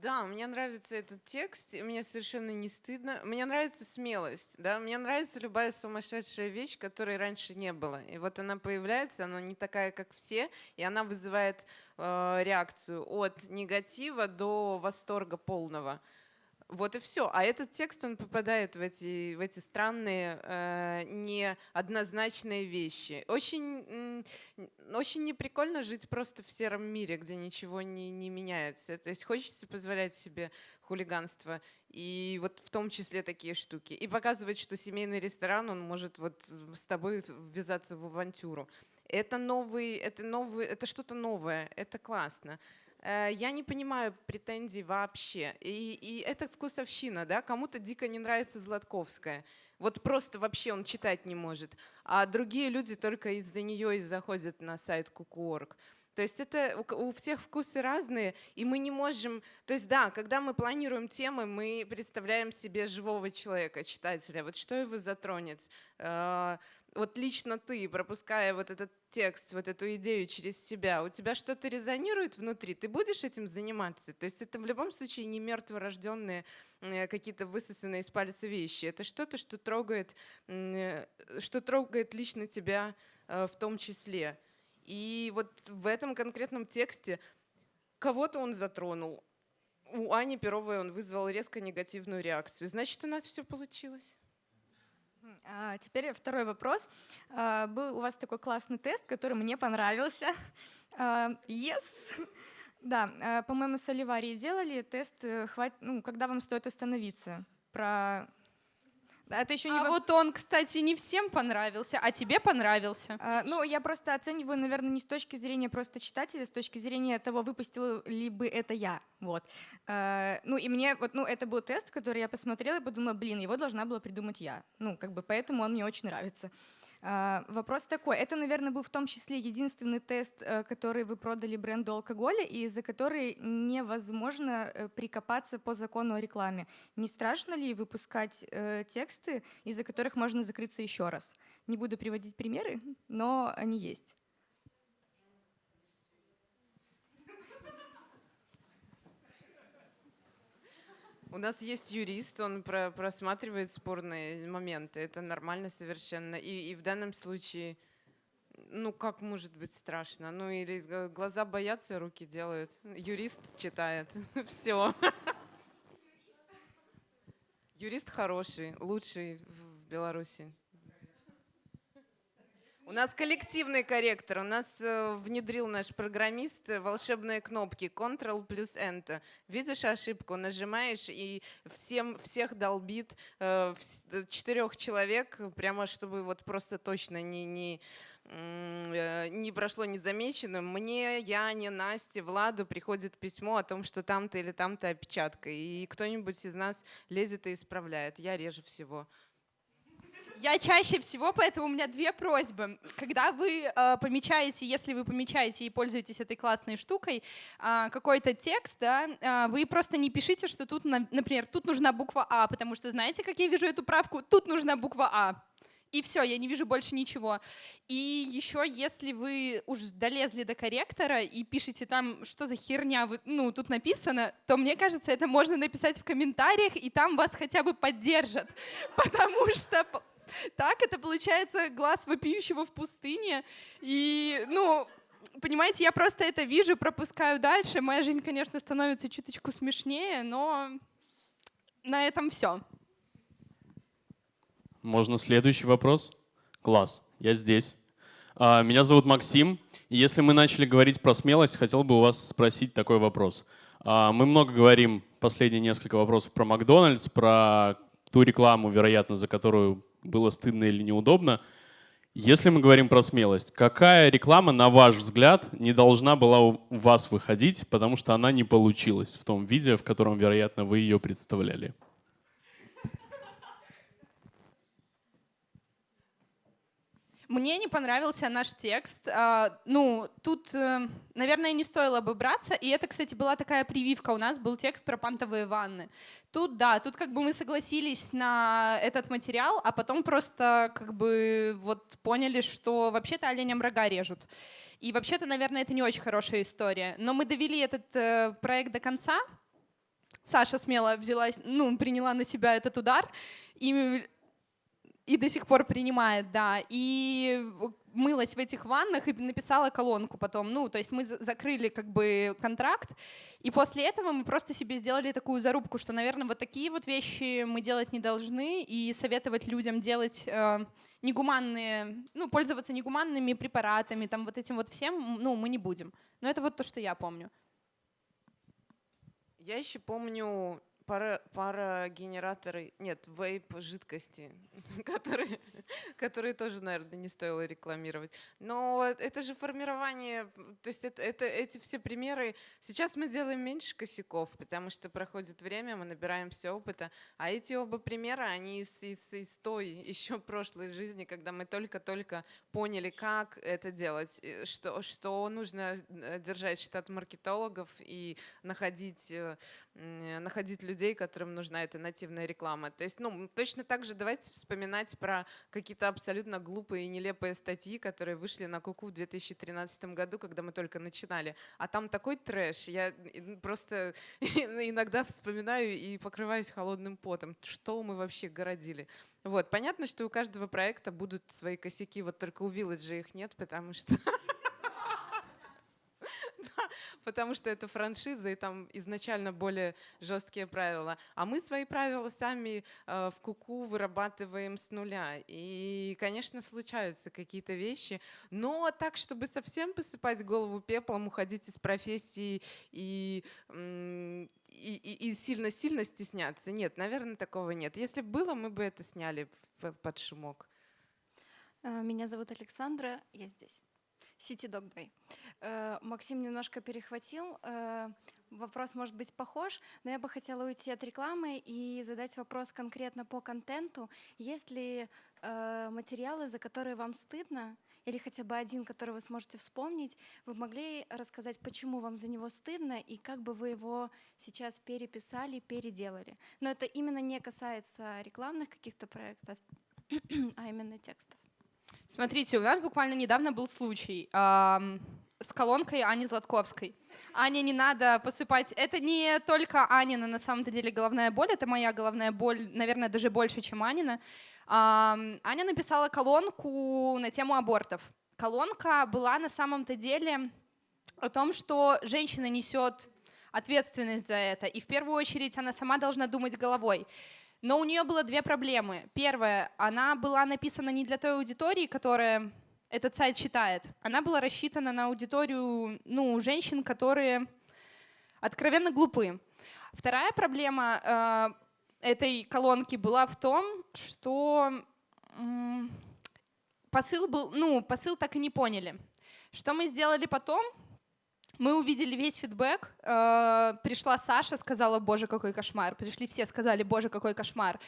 C: Да, мне нравится этот текст, мне совершенно не стыдно. Мне нравится смелость, да, мне нравится любая сумасшедшая вещь, которой раньше не было. И вот она появляется, она не такая, как все, и она вызывает э, реакцию от негатива до восторга полного. Вот и все. А этот текст, он попадает в эти, в эти странные, э, неоднозначные вещи. Очень, очень неприкольно жить просто в сером мире, где ничего не, не меняется. То есть хочется позволять себе хулиганство. И вот в том числе такие штуки. И показывать, что семейный ресторан, он может вот с тобой ввязаться в авантюру. Это новый, это новый, это что-то новое, это классно. Э, Я не понимаю претензий вообще. И, и это вкусовщина, да? Кому-то дико не нравится Златковская. Вот просто вообще он читать не может. А другие люди только из-за нее и заходят на сайт Куку.орг. То есть это у всех вкусы разные, и мы не можем... То есть да, когда мы планируем темы, мы представляем себе живого человека, читателя. Вот что его затронет? Вот лично ты, пропуская вот этот текст, вот эту идею через себя, у тебя что-то резонирует внутри, ты будешь этим заниматься. То есть это в любом случае не мертворожденные э, какие-то высосанные из пальца вещи. Это что-то, что трогает, э, что трогает лично тебя э, в том числе. И вот в этом конкретном тексте кого-то он затронул. У Ани Перовой он вызвал резко негативную реакцию. Значит, у нас все получилось.
H: А, Теперь второй вопрос. А, Был у вас такой классный тест, который мне понравился. А, Yes. Да, по-моему, с Оливарией делали тест, э, ну, когда вам стоит остановиться. Про... Это еще не
D: А
H: воп-
D: вот он, кстати, не всем понравился, а тебе понравился.
H: А, Ну, я просто оцениваю, наверное, не с точки зрения просто читателя, с точки зрения того, выпустила ли бы это я. Вот. А, Ну, и мне, вот, ну, это был тест, который я посмотрела и подумала, блин, его должна была придумать я. Ну, как бы поэтому он мне очень нравится. А, Вопрос такой. Это, наверное, был в том числе единственный тест, э, который вы продали бренду алкоголя, и за который невозможно э, прикопаться по закону о рекламе. Не страшно ли выпускать э, тексты, из-за которых можно закрыться еще раз? Не буду приводить примеры, но они есть.
C: У нас есть юрист, он про- просматривает спорные моменты. Это нормально совершенно. И, и в данном случае, ну как может быть страшно? Ну или глаза боятся, руки делают. Юрист читает. Все. Юрист хороший, лучший в Беларуси. У нас коллективный корректор. У нас э, внедрил наш программист э, волшебные кнопки Ctrl плюс Enter. Видишь ошибку, нажимаешь и всем всех долбит э, четырех человек, прямо чтобы вот просто точно не не не прошло незамеченным. Мне, Яне, Насте, Владу приходит письмо о том, что там-то или там-то опечатка. И кто-нибудь из нас лезет и исправляет. Я реже всего.
D: Я чаще всего, поэтому у меня две просьбы. Когда вы э, помечаете, если вы помечаете и пользуетесь этой классной штукой, а, какой-то текст, да, а, вы просто не пишите, что тут, на- например, тут нужна буква А, потому что знаете, как я вижу эту правку? Тут нужна буква А. и все, я не вижу больше ничего. И еще, если вы уж долезли до корректора и пишете там, что за херня вы, ну, тут написано, то мне кажется, это можно написать в комментариях, и там вас хотя бы поддержат. Потому что так это получается глаз вопиющего в пустыне. И, ну, понимаете, я просто это вижу, пропускаю дальше. Моя жизнь, конечно, становится чуточку смешнее, но на этом все.
I: Можно следующий вопрос? Класс, я здесь. А, меня зовут Максим. И если мы начали говорить про смелость, хотел бы у вас спросить такой вопрос. А, мы много говорим, последние несколько вопросов про Макдональдс, про ту рекламу, вероятно, за которую было стыдно или неудобно. Если мы говорим про смелость, какая реклама, на ваш взгляд, не должна была у вас выходить, потому что она не получилась в том виде, в котором, вероятно, вы ее представляли?
D: Мне не понравился наш текст. А, ну, тут, э, наверное, не стоило бы браться. И это, кстати, была такая прививка. У нас был текст про пантовые ванны. Тут, да, тут как бы мы согласились на этот материал, а потом просто как бы вот поняли, что вообще-то оленям рога режут. И вообще-то, наверное, это не очень хорошая история. Но мы довели этот э, проект до конца. Саша смело взялась, ну, приняла на себя этот удар. И и до сих пор принимает, да. И мылась в этих ваннах и написала колонку потом. Ну, то есть мы закрыли как бы контракт, и после этого мы просто себе сделали такую зарубку, что, наверное, вот такие вот вещи мы делать не должны, и советовать людям делать э, негуманные, ну, пользоваться негуманными препаратами, там вот этим вот всем, ну, мы не будем. Но это вот то, что я помню.
C: Я еще помню пара, пара генераторы, нет, вейп жидкости, которые, которые тоже, наверное, не стоило рекламировать. Но это же формирование, то есть это, это, эти все примеры. Сейчас мы делаем меньше косяков, потому что проходит время, мы набираемся опыта. А эти оба примера, они из, из, из той еще прошлой жизни, когда мы только-только поняли, как это делать, что, что нужно э, держать штат маркетологов и находить э, находить людей, которым нужна эта нативная реклама. То есть, ну, точно так же давайте вспоминать про какие-то абсолютно глупые и нелепые статьи, которые вышли на Куку в 2013 году, когда мы только начинали. А там такой трэш. Я просто иногда вспоминаю и покрываюсь холодным потом. Что мы вообще городили? Вот, понятно, что у каждого проекта будут свои косяки, вот только у Village их нет, потому что потому что это франшиза, и там изначально более жесткие правила. А мы свои правила сами э, в Куку вырабатываем с нуля. И, конечно, случаются какие-то вещи, но так, чтобы совсем посыпать голову пеплом, уходить из профессии и, сильно-сильно стесняться. Нет, наверное, такого нет. Если бы было, мы бы это сняли под шумок.
J: Э, меня зовут Александра, я здесь. City Dog Bay. Э, Максим немножко перехватил. Э, вопрос может быть похож, но я бы хотела уйти от рекламы и задать вопрос конкретно по контенту. Есть ли э, материалы, за которые вам стыдно, или хотя бы один, который вы сможете вспомнить, вы могли рассказать, почему вам за него стыдно и как бы вы его сейчас переписали, переделали. Но это именно не касается рекламных каких-то проектов, а именно текстов.
D: Смотрите, у нас буквально недавно был случай с колонкой Ани Златковской. Ане не надо посыпать. Это не только Анина на самом-то деле головная боль, это моя головная боль, наверное, даже больше, чем Анина. Аня написала колонку на тему абортов. Колонка была на самом-то деле о том, что женщина несет ответственность за это, и в первую очередь она сама должна думать головой. Но у нее было две проблемы. Первая, она была написана не для той аудитории, которая этот сайт читает. Она была рассчитана на аудиторию ну, женщин, которые откровенно глупы. Вторая проблема э, этой колонки была в том, что э, посыл был, ну, посыл так и не поняли. Что мы сделали потом? Мы увидели весь фидбэк. Э, пришла Саша, сказала, боже, какой кошмар. Пришли все, сказали, боже, какой кошмар.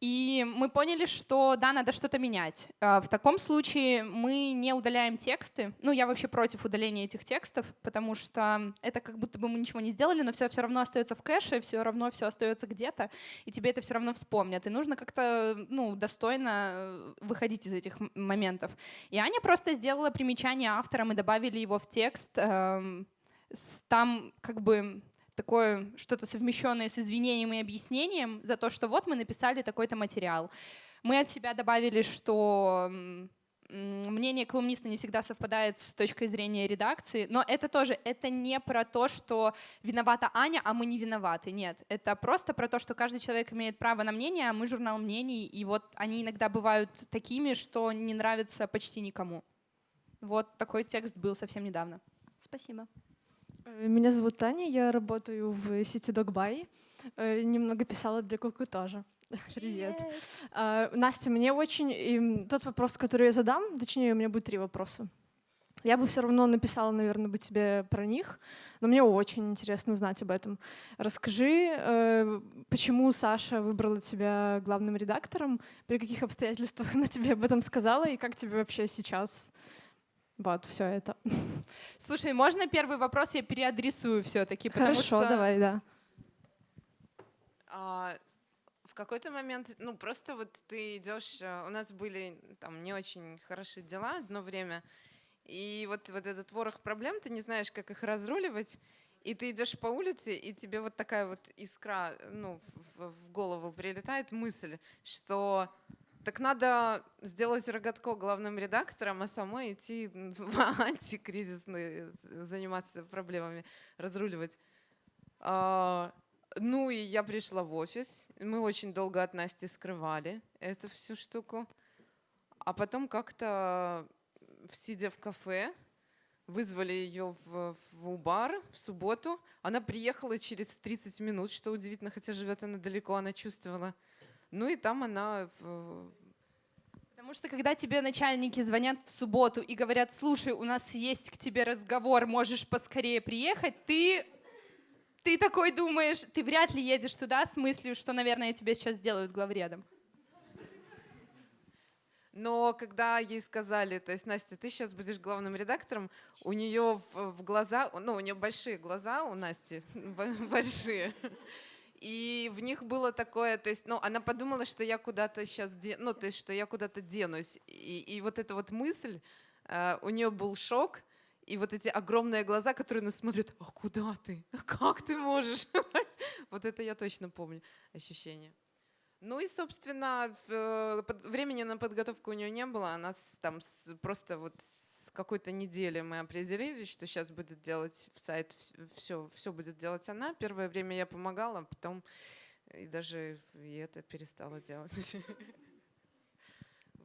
D: И мы поняли, что да, надо что-то менять. А, в таком случае мы не удаляем тексты. Ну, я вообще против удаления этих текстов, потому что это как будто бы мы ничего не сделали, но все все равно остается в кэше, все равно все остается где-то, и тебе это все равно вспомнят. И нужно как-то ну, достойно выходить из этих моментов. И Аня просто сделала примечание автора, мы добавили его в текст. Эм, там как бы такое что-то совмещенное с извинением и объяснением за то, что вот мы написали такой-то материал. Мы от себя добавили, что мнение колумниста не всегда совпадает с точкой зрения редакции, но это тоже, это не про то, что виновата Аня, а мы не виноваты, нет. Это просто про то, что каждый человек имеет право на мнение, а мы журнал мнений, и вот они иногда бывают такими, что не нравятся почти никому. Вот такой текст был совсем недавно.
G: Спасибо.
K: Э, меня зовут Таня, я работаю в сети Dogbuy. Э, немного писала для Куку тоже. Привет. Uh, Настя, мне очень... Тот вопрос, который я задам, точнее, у меня будет три вопроса. Я бы все равно написала, наверное, бы тебе про них, но мне очень интересно узнать об этом. Расскажи, э, почему Саша выбрала тебя главным редактором, при каких обстоятельствах она тебе об этом сказала, и как тебе вообще сейчас вот, все это.
D: Слушай, можно первый вопрос я переадресую все-таки?
K: Хорошо,
D: что...
K: давай, да.
C: А, в какой-то момент, ну просто вот ты идешь, э, у нас были там не очень хорошие дела одно время, и вот, вот этот ворох проблем, ты не знаешь, как их разруливать, и ты идешь по улице, и тебе вот такая вот искра ну, в, в голову прилетает мысль, что так надо сделать Рогатко главным редактором, а самой идти в антикризисные, заниматься проблемами, разруливать. А, ну и я пришла в офис. Мы очень долго от Насти скрывали эту всю штуку. А потом как-то, сидя в кафе, вызвали ее в, в бар в субботу. Она приехала через 30 минут, что удивительно, хотя живет она далеко, она чувствовала. Ну и там она...
D: Потому что когда тебе начальники звонят в субботу и говорят, слушай, у нас есть к тебе разговор, можешь поскорее приехать, ты, ты такой думаешь, ты вряд ли едешь туда с мыслью, что, наверное, тебе сейчас сделают главредом.
C: Но когда ей сказали, то есть, Настя, ты сейчас будешь главным редактором, у нее в, в глаза, ну, у нее большие глаза у Насти, большие. И в них было такое, то есть, ну, она подумала, что я куда-то сейчас, де, ну, то есть, что я куда-то денусь. И, и вот эта вот мысль, э, у нее был шок, и вот эти огромные глаза, которые нас смотрят, а куда ты? Как ты можешь? вот это я точно помню ощущение. Ну и, собственно, э, времени на подготовку у нее не было, она там просто вот какой-то неделе мы определились, что сейчас будет делать в сайт, все, все будет делать она. Первое время я помогала, потом и даже и это перестала делать.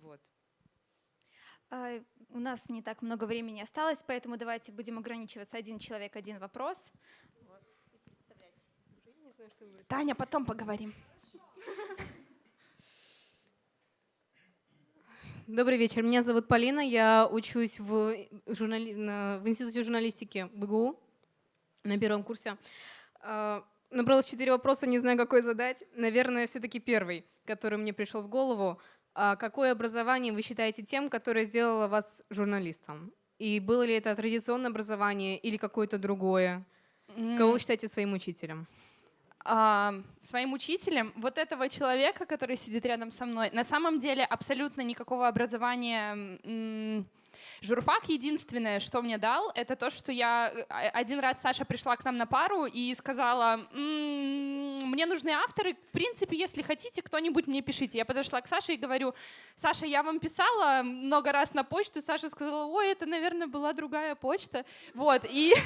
C: Вот.
B: А, у нас не так много времени осталось, поэтому давайте будем ограничиваться один человек, один вопрос.
D: Таня, потом поговорим.
L: Добрый вечер. Меня зовут Полина. Я учусь в, журнали... в Институте журналистики БГУ на первом курсе. А, набралось четыре вопроса, не знаю, какой задать. Наверное, все-таки первый, который мне пришел в голову. А какое образование вы считаете тем, которое сделало вас журналистом? И было ли это традиционное образование или какое-то другое? Кого вы считаете своим учителем?
D: А, своим учителем вот этого человека, который сидит рядом со мной, на самом деле абсолютно никакого образования Журфак единственное, что мне дал, это то, что я э, один раз Саша пришла к нам на пару и сказала, мне нужны авторы, в принципе, если хотите, кто-нибудь мне пишите. Я подошла к Саше и говорю, Саша, я вам писала много раз на почту. Саша сказала, ой, это, наверное, была другая почта. Вот, и...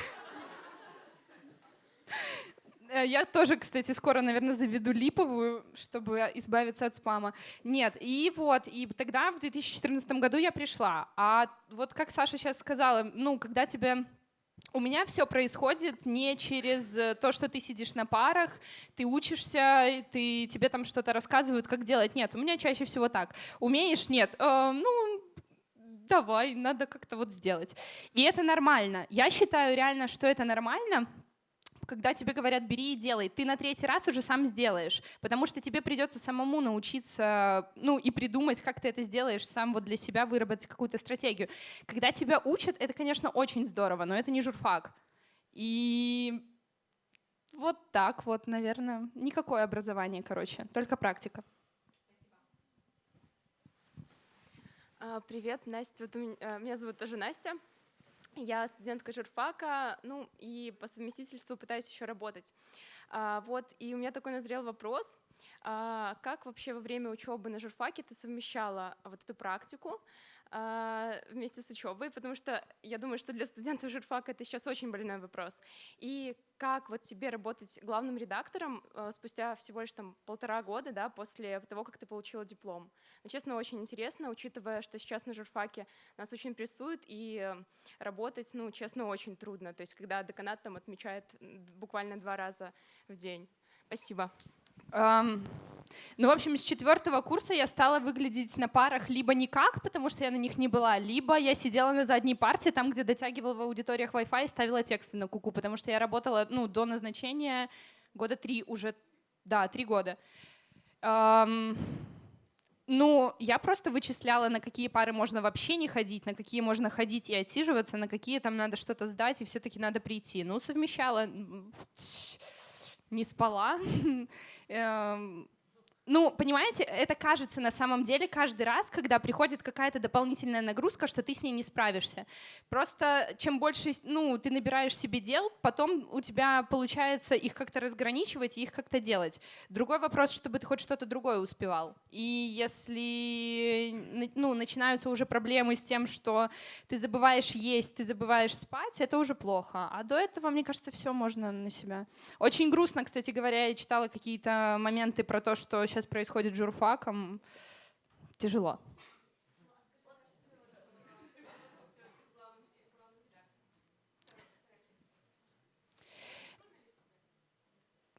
D: Э, я тоже, кстати, скоро, наверное, заведу липовую, чтобы избавиться от спама. Нет, и вот, и тогда в 2014 году я пришла. А вот как Саша сейчас сказала, ну, когда тебе у меня все происходит не через то, что ты сидишь на парах, ты учишься, ты, тебе там что-то рассказывают, как делать. Нет, у меня чаще всего так. Умеешь? Нет. Э, ну, давай, надо как-то вот сделать. И это нормально. Я считаю реально, что это нормально, когда тебе говорят «бери и делай», ты на третий раз уже сам сделаешь, потому что тебе придется самому научиться, ну и придумать, как ты это сделаешь, сам вот для себя выработать какую-то стратегию. Когда тебя учат, это, конечно, очень здорово, но это не журфак. И вот так вот, наверное. Никакое образование, короче, только практика.
M: А, привет, Настя. Вот меня, меня зовут тоже Настя. Я студентка журфака, ну и по совместительству пытаюсь еще работать. А, вот, и у меня такой назрел вопрос. А, как вообще во время учебы на журфаке ты совмещала вот эту практику а, вместе с учебой, потому что я думаю, что для студентов журфака это сейчас очень больной вопрос. И как вот тебе работать главным редактором а, спустя всего лишь там полтора года, да, после того, как ты получила диплом? Ну, честно, очень интересно, учитывая, что сейчас на журфаке нас очень прессуют, и работать, ну, честно, очень трудно. То есть, когда деканат там отмечает буквально два раза в день. Спасибо.
D: Ну, в общем, с четвертого курса я стала выглядеть на парах либо никак, потому что я на них не была, либо я сидела на задней парте, там, где дотягивала в аудиториях Wi-Fi и ставила тексты на куку, потому что я работала ну, до назначения года три уже, да, три года. Um, ну, я просто вычисляла, на какие пары можно вообще не ходить, на какие можно ходить и отсиживаться, на какие там надо что-то сдать, и все-таки надо прийти. Ну, совмещала, не спала. Ну, понимаете, это кажется на самом деле каждый раз, когда приходит какая-то дополнительная нагрузка, что ты с ней не справишься. Просто чем больше ну, ты набираешь себе дел, потом у тебя получается их как-то разграничивать и их как-то делать. Другой вопрос, чтобы ты хоть что-то другое успевал. И если ну, начинаются уже проблемы с тем, что ты забываешь есть, ты забываешь спать, это уже плохо. А до этого, мне кажется, все можно на себя. Очень грустно, кстати говоря, я читала какие-то моменты про то, что сейчас происходит с журфаком, тяжело.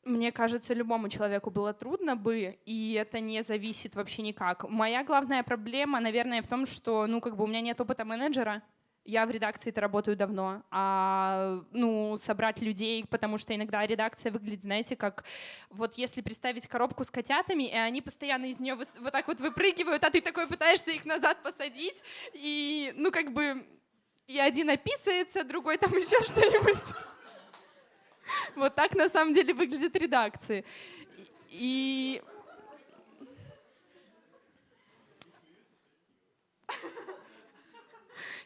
D: Мне кажется, любому человеку было трудно бы, и это не зависит вообще никак. Моя главная проблема, наверное, в том, что ну, как бы у меня нет опыта менеджера, я в редакции-то работаю давно, а ну, собрать людей, потому что иногда редакция выглядит, знаете, как вот если представить коробку с котятами, и они постоянно из нее вот так вот выпрыгивают, а ты такой пытаешься их назад посадить, и ну как бы и один описывается, другой там еще что-нибудь. Вот так на самом деле выглядят редакции. И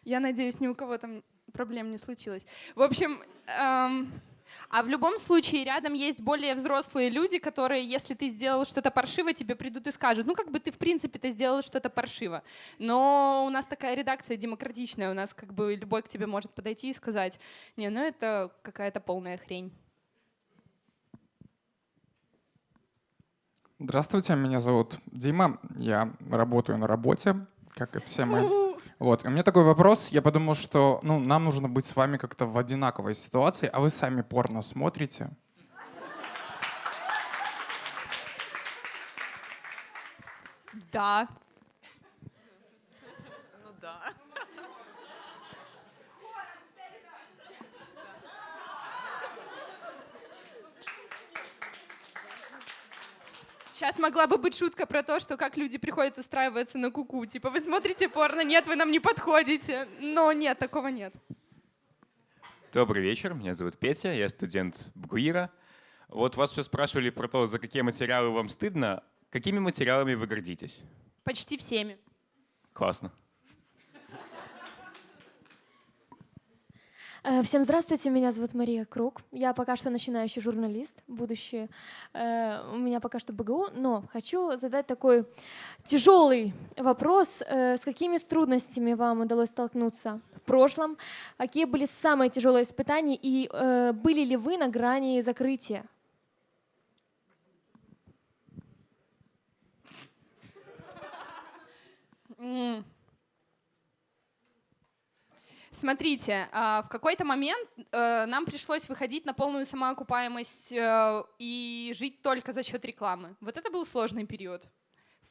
D: Я надеюсь, ни у кого там проблем не случилось. В общем, эм, а в любом случае рядом есть более взрослые люди, которые, если ты сделал что-то паршиво, тебе придут и скажут, ну как бы ты в принципе-то сделал что-то паршиво. Но у нас такая редакция демократичная, у нас как бы любой к тебе может подойти и сказать, не, ну это какая-то полная хрень.
N: Здравствуйте, меня зовут Дима, я работаю на работе, как и все мы. Вот, у меня такой вопрос. Я подумал, что ну, нам нужно быть с вами как-то в одинаковой ситуации, а вы сами порно смотрите?
D: Да. Сейчас могла бы быть шутка про то, что как люди приходят устраиваться на куку. Типа, вы смотрите порно, нет, вы нам не подходите. Но нет, такого нет.
O: Добрый вечер, меня зовут Петя, я студент БГУИРа. Вот вас все спрашивали про то, за какие материалы вам стыдно. Какими материалами вы гордитесь?
D: Почти всеми.
O: Классно.
P: Всем здравствуйте, меня зовут Мария Круг. Я пока что начинающий журналист, будущее. Э, у меня пока что БГУ, но хочу задать такой тяжелый вопрос. Э, с какими трудностями вам удалось столкнуться в прошлом? Какие были самые тяжелые испытания и были ли вы на грани закрытия?
D: Mm. Смотрите, а, в какой-то момент э, нам пришлось выходить на полную самоокупаемость э, и жить только за счет рекламы. Вот это был сложный период.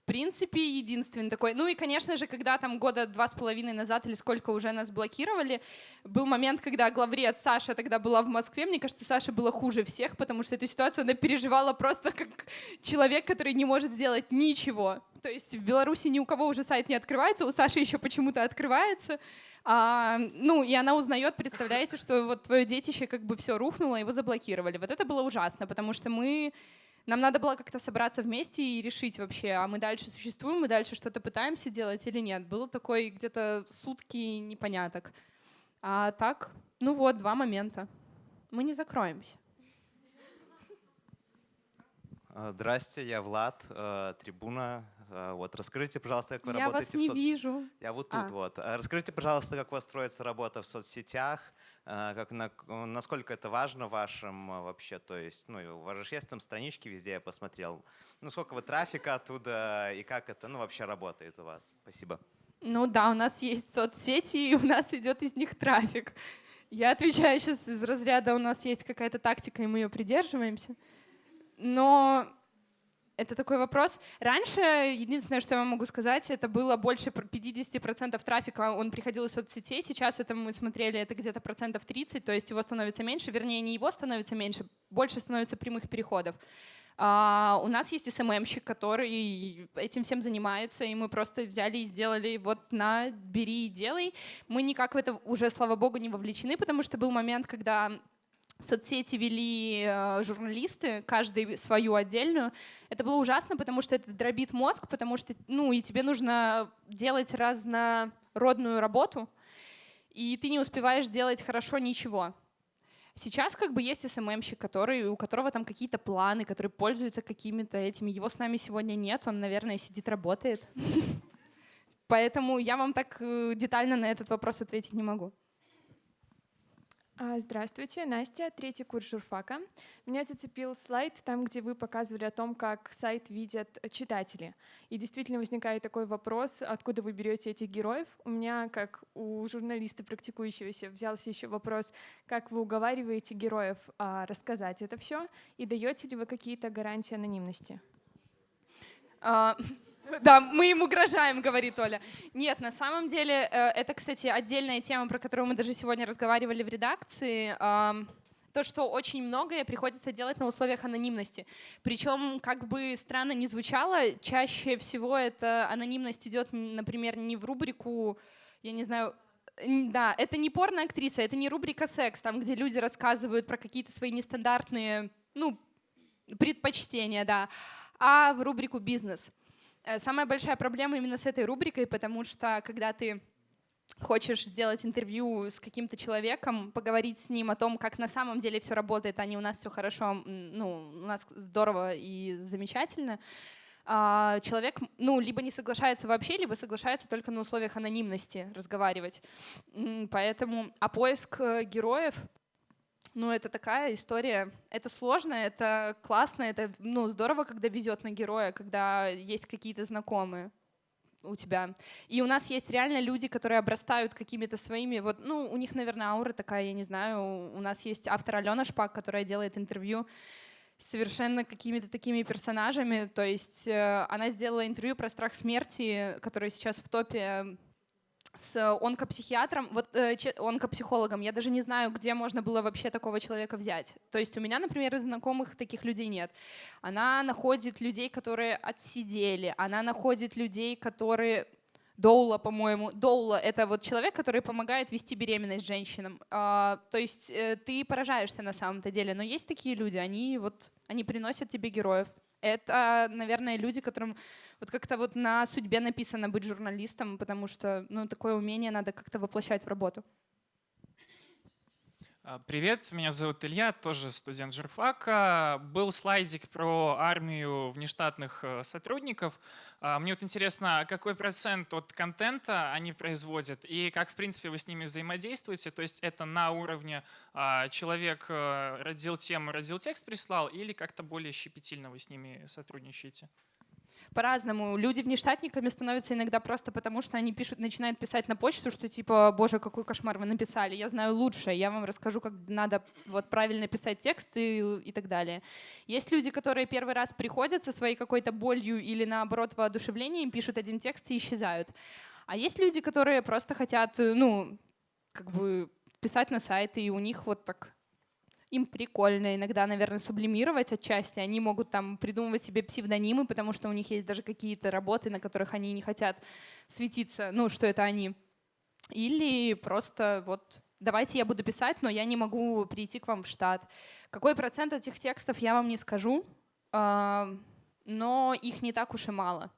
D: В принципе, единственный такой. Ну и, конечно же, когда там года два с половиной назад или сколько уже нас блокировали, был момент, когда главред Саша тогда была в Москве. Мне кажется, Саша было хуже всех, потому что эту ситуацию она переживала просто как человек, который не может сделать ничего. То есть в Беларуси ни у кого уже сайт не открывается, у Саши еще почему-то открывается. А, ну, и она узнает, представляете, что вот твое детище как бы все рухнуло, его заблокировали. Вот это было ужасно, потому что мы нам надо было как-то собраться вместе и решить вообще, а мы дальше существуем, мы дальше что-то пытаемся делать или нет. Было такой где-то сутки непоняток. А так, ну вот, два момента. Мы не закроемся.
Q: А, здрасте, я Влад, э, трибуна. Э, вот, расскажите, пожалуйста, как вы
D: я
Q: работаете
D: вас не в сот... вижу.
Q: Я вот тут а. вот. Э, расскажите, пожалуйста, как у вас строится работа в соцсетях, как, на, насколько это важно вашим вообще, то есть, ну, у вас же есть там странички везде, я посмотрел. Ну, сколько вы трафика оттуда и как это, ну, вообще работает у вас? Спасибо.
D: Ну да, у нас есть соцсети, и у нас идет из них трафик. Я отвечаю сейчас из разряда, у нас есть какая-то тактика, и мы ее придерживаемся. Но это такой вопрос. Раньше, единственное, что я могу сказать, это было больше 50% трафика, он приходил из соцсетей. Сейчас это мы смотрели, это где-то процентов 30, то есть его становится меньше. Вернее, не его становится меньше, больше становится прямых переходов. А, у нас есть СММщик, который этим всем занимается, и мы просто взяли и сделали вот на, бери и делай. Мы никак в это уже, слава богу, не вовлечены, потому что был момент, когда соцсети вели э, журналисты, каждый свою отдельную. Это было ужасно, потому что это дробит мозг, потому что, ну, и тебе нужно делать разнородную работу, и ты не успеваешь делать хорошо ничего. Сейчас как бы есть СММщик, который, у которого там какие-то планы, который пользуется какими-то этими. Его с нами сегодня нет, он, наверное, сидит, работает. Поэтому я вам так э, детально на этот вопрос ответить не могу.
R: А, здравствуйте, Настя, третий курс журфака. Меня зацепил слайд там, где вы показывали о том, как сайт видят читатели. И действительно возникает такой вопрос, откуда вы берете этих героев. У меня, как у журналиста практикующегося, взялся еще вопрос, как вы уговариваете героев а, рассказать это все, и даете ли вы какие-то гарантии анонимности?
D: Да, мы им угрожаем, говорит Оля. Нет, на самом деле, э, это, кстати, отдельная тема, про которую мы даже сегодня разговаривали в редакции. То, что очень многое приходится делать на условиях анонимности. Причем, как бы странно ни звучало, чаще всего эта анонимность идет, например, не в рубрику, я не знаю, да, это не порно-актриса, это не рубрика «Секс», там, где люди рассказывают про какие-то свои нестандартные, ну, предпочтения, да, а в рубрику «Бизнес». Э, самая большая проблема именно с этой рубрикой, потому что когда ты хочешь сделать интервью с каким-то человеком, поговорить с ним о том, как на самом деле все работает, а не у нас все хорошо, ну, у нас здорово и замечательно, а, человек, ну, либо не соглашается вообще, либо соглашается только на условиях анонимности разговаривать. Поэтому, а поиск э, героев ну, это такая история. Это сложно, это классно, это ну, здорово, когда везет на героя, когда есть какие-то знакомые у тебя. И у нас есть реально люди, которые обрастают какими-то своими, вот, ну, у них, наверное, аура такая, я не знаю. У нас есть автор Алена Шпак, которая делает интервью совершенно какими-то такими персонажами. То есть э, она сделала интервью про страх смерти, который сейчас в топе с онкопсихиатром, вот э, онкопсихологом. Я даже не знаю, где можно было вообще такого человека взять. То есть у меня, например, из знакомых таких людей нет. Она находит людей, которые отсидели, она находит людей, которые Доула, по-моему. Доула — это вот человек, который помогает вести беременность женщинам. А, то есть э, ты поражаешься на самом-то деле. Но есть такие люди, они вот они приносят тебе героев это, наверное, люди, которым вот как-то вот на судьбе написано быть журналистом, потому что ну, такое умение надо как-то воплощать в работу.
S: А, привет, меня зовут Илья, тоже студент журфака. Был слайдик про армию внештатных э, сотрудников. А, мне вот интересно, какой процент от контента они производят и как, в принципе, вы с ними взаимодействуете? То есть это на уровне а, человек э, родил тему, родил текст, прислал или как-то более щепетильно вы с ними сотрудничаете?
D: По-разному. Люди внештатниками становятся иногда просто потому, что они пишут, начинают писать на почту, что типа, боже, какой кошмар вы написали, я знаю лучше, я вам расскажу, как надо вот правильно писать текст и, и так далее. Есть люди, которые первый раз приходят со своей какой-то болью или наоборот воодушевлением, пишут один текст и исчезают. А есть люди, которые просто хотят, ну, как бы писать на сайты, и у них вот так им прикольно иногда, наверное, сублимировать отчасти. Они могут там придумывать себе псевдонимы, потому что у них есть даже какие-то работы, на которых они не хотят светиться, ну, что это они. Или просто вот давайте я буду писать, но я не могу прийти к вам в штат. Какой процент этих текстов я вам не скажу, а, но их не так уж и мало.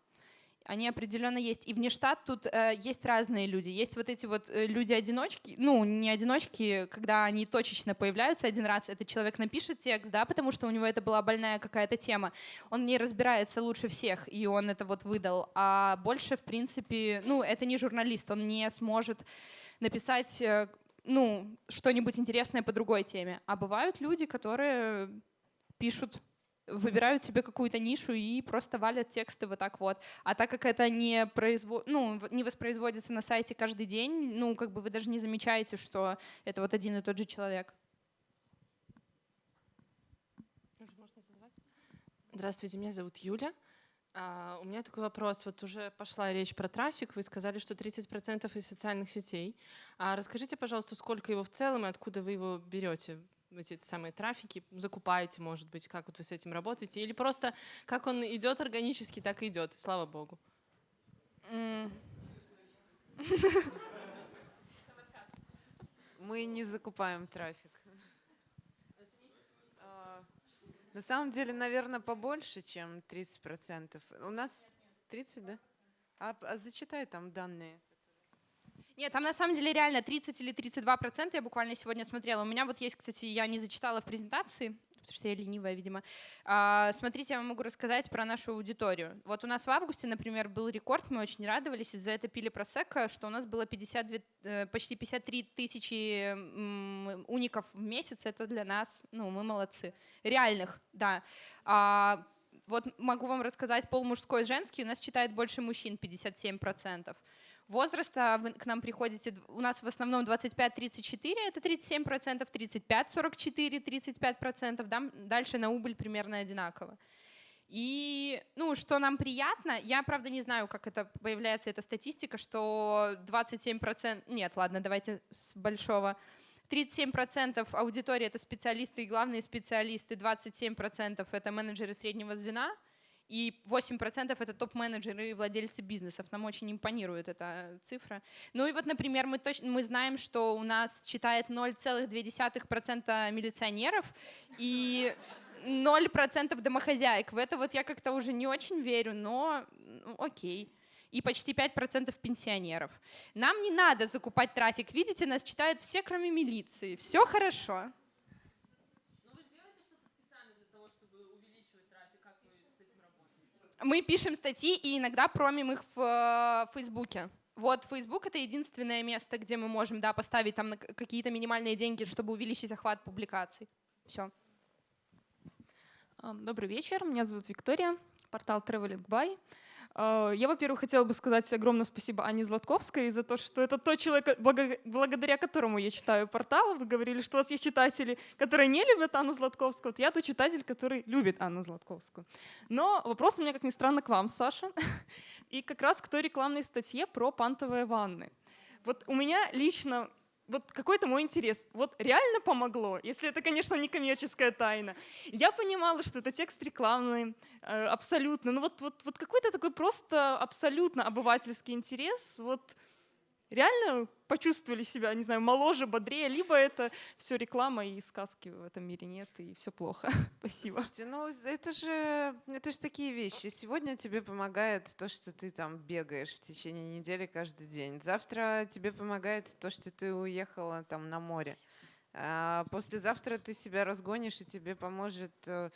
D: Они определенно есть. И вне штат тут э, есть разные люди. Есть вот эти вот э, люди-одиночки, ну, не одиночки, когда они точечно появляются один раз. Этот человек напишет текст, да, потому что у него это была больная какая-то тема. Он не разбирается лучше всех, и он это вот выдал. А больше, в принципе, ну, это не журналист, он не сможет написать э, ну, что-нибудь интересное по другой теме. А бывают люди, которые пишут выбирают себе какую-то нишу и просто валят тексты вот так вот. А так как это не, производ... ну, не воспроизводится на сайте каждый день, ну, как бы вы даже не замечаете, что это вот один и тот же человек.
T: Здравствуйте, меня зовут Юля. Uh, у меня такой вопрос. Вот уже пошла речь про трафик. Вы сказали, что 30% из социальных сетей. А расскажите, пожалуйста, сколько его в целом и откуда вы его берете? Эти самые трафики, закупаете, может быть, как вот вы с этим работаете, или просто как он идет органически, так и идет, и слава богу.
C: Мы не закупаем трафик. А, на самом деле, наверное, побольше, чем 30%. У нас 30, да? А, а зачитай там данные.
D: Нет, там на самом деле реально 30 или 32 процента, я буквально сегодня смотрела. У меня вот есть, кстати, я не зачитала в презентации, потому что я ленивая, видимо. А, смотрите, я вам могу рассказать про нашу аудиторию. Вот у нас в августе, например, был рекорд, мы очень радовались, из-за этого пили просека, что у нас было 52, э, почти 53 тысячи уников в месяц, это для нас, ну, мы молодцы. Реальных, да. А, вот могу вам рассказать, пол мужской и женский у нас читает больше мужчин, 57 процентов возраста вы к нам приходите, у нас в основном 25-34, это 37%, 35-44, 35%, да, дальше на убыль примерно одинаково. И, ну, что нам приятно, я, правда, не знаю, как это появляется, эта статистика, что 27%, нет, ладно, давайте с большого, 37% аудитории — это специалисты и главные специалисты, 27% — это менеджеры среднего звена — и 8% это топ-менеджеры и владельцы бизнесов. Нам очень импонирует эта цифра. Ну и вот, например, мы, точно, мы знаем, что у нас читает 0,2% милиционеров и 0% домохозяек. В это вот я как-то уже не очень верю, но окей и почти 5% пенсионеров. Нам не надо закупать трафик. Видите, нас читают все, кроме милиции. Все хорошо. Мы пишем статьи и иногда промим их в э, Фейсбуке. Вот Facebook — это единственное место, где мы можем да, поставить там какие-то минимальные деньги, чтобы увеличить охват публикаций. Все.
U: Добрый вечер, меня зовут Виктория, портал Traveling By. А, я, во-первых, хотела бы сказать огромное спасибо Ане Златковской за то, что это тот человек, благодаря которому я читаю портал. Вы говорили, что у вас есть читатели, которые не любят Анну Златковскую. Вот я тот читатель, который любит Анну Златковскую. Но вопрос у меня, как ни странно, к вам, Саша. И как раз к той рекламной статье про пантовые ванны. Вот у меня лично вот какой-то мой интерес. Вот реально помогло, если это, конечно, не коммерческая тайна. Я понимала, что это текст рекламный, э, абсолютно. Ну вот, вот, вот какой-то такой просто абсолютно обывательский интерес. Вот реально почувствовали себя, не знаю, моложе, бодрее, либо это все реклама и сказки в этом мире нет, и все плохо. Спасибо.
C: Слушайте, ну это же, это же такие вещи. Сегодня тебе помогает то, что ты там бегаешь в течение недели каждый день. Завтра тебе помогает то, что ты уехала там на море. А послезавтра ты себя разгонишь, и тебе поможет э,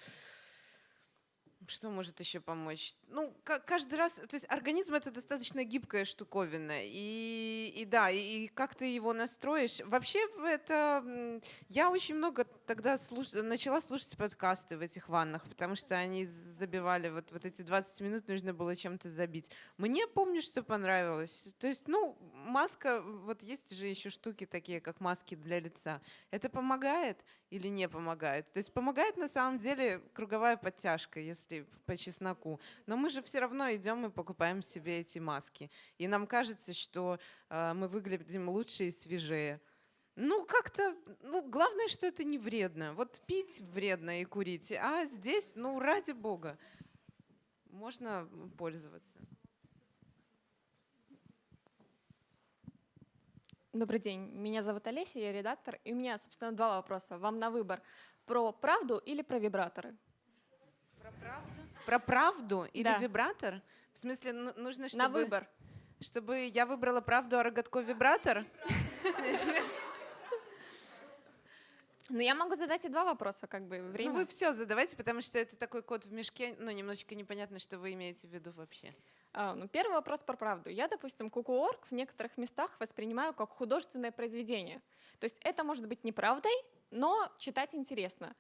C: что может еще помочь? Ну, каждый раз, то есть организм это достаточно гибкая штуковина, и, и да, и, и как ты его настроишь. Вообще это, я очень много тогда слуш, начала слушать подкасты в этих ваннах, потому что они забивали, вот, вот эти 20 минут нужно было чем-то забить. Мне, помню, что понравилось. То есть, ну, маска, вот есть же еще штуки такие, как маски для лица. Это помогает или не помогает? То есть помогает на самом деле круговая подтяжка, если по чесноку. Но мы же все равно идем и покупаем себе эти маски. И нам кажется, что э, мы выглядим лучше и свежее. Ну, как-то, ну, главное, что это не вредно. Вот пить вредно и курить, а здесь, ну, ради бога, можно пользоваться.
U: Добрый день, меня зовут Олеся, я редактор, и у меня, собственно, два вопроса. Вам на выбор. Про правду или про вибраторы?
C: Про правду? Про правду или
U: да.
C: вибратор? В смысле, ну, нужно, чтобы...
U: На выбор.
C: Чтобы я выбрала правду, а Рогатко вибратор?
U: Ну, я могу задать и два вопроса, как бы, время.
C: Ну, вы все задавайте, потому что это такой код в мешке, ну, немножечко непонятно, что вы имеете в виду вообще.
U: А, ну, первый вопрос про правду. Я, допустим, Кукуорг в некоторых местах воспринимаю как художественное произведение. То есть это может быть неправдой, но читать интересно.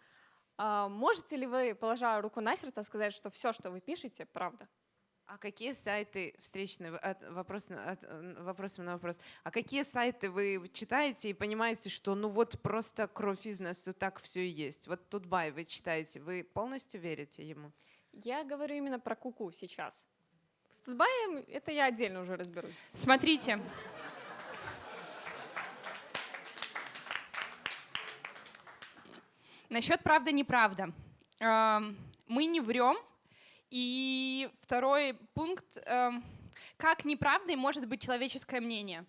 U: А можете ли вы, положа руку на сердце, сказать, что все, что вы пишете, правда?
C: А какие сайты, встречные, от, вопрос, от, вопросом на вопрос, а какие сайты вы читаете и понимаете, что ну вот просто кровь из носу, так все и есть? Вот тут бай вы читаете, вы полностью верите ему?
U: Я говорю именно про куку сейчас. С Тутбаем это я отдельно уже разберусь.
D: Смотрите, Насчет правда-неправда. Мы не врем. И второй пункт. Эм, как неправдой может быть человеческое мнение?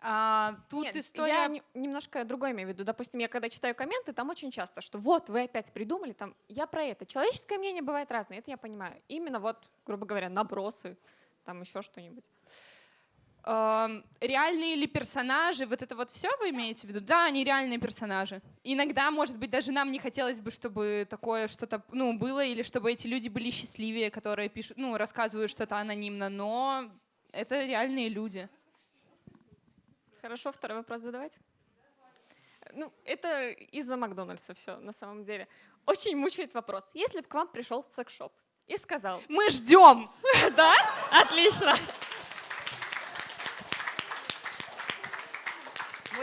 U: А, тут Нет, история... Я не, немножко другое имею в виду. Допустим, я когда читаю комменты, там очень часто, что вот, вы опять придумали, там, я про это. Человеческое мнение бывает разное, это я понимаю. Именно вот, грубо говоря, набросы, там еще что-нибудь
D: реальные ли персонажи, вот это вот все вы имеете в виду? Да, они реальные персонажи. Иногда, может быть, даже нам не хотелось бы, чтобы такое что-то ну, было, или чтобы эти люди были счастливее, которые пишут, ну, рассказывают что-то анонимно, но это реальные люди.
U: Хорошо, второй вопрос задавать? Ну, это из-за Макдональдса все, на самом деле. Очень мучает вопрос. Если бы к вам пришел секс-шоп и сказал...
D: Мы ждем!
U: Да? Отлично!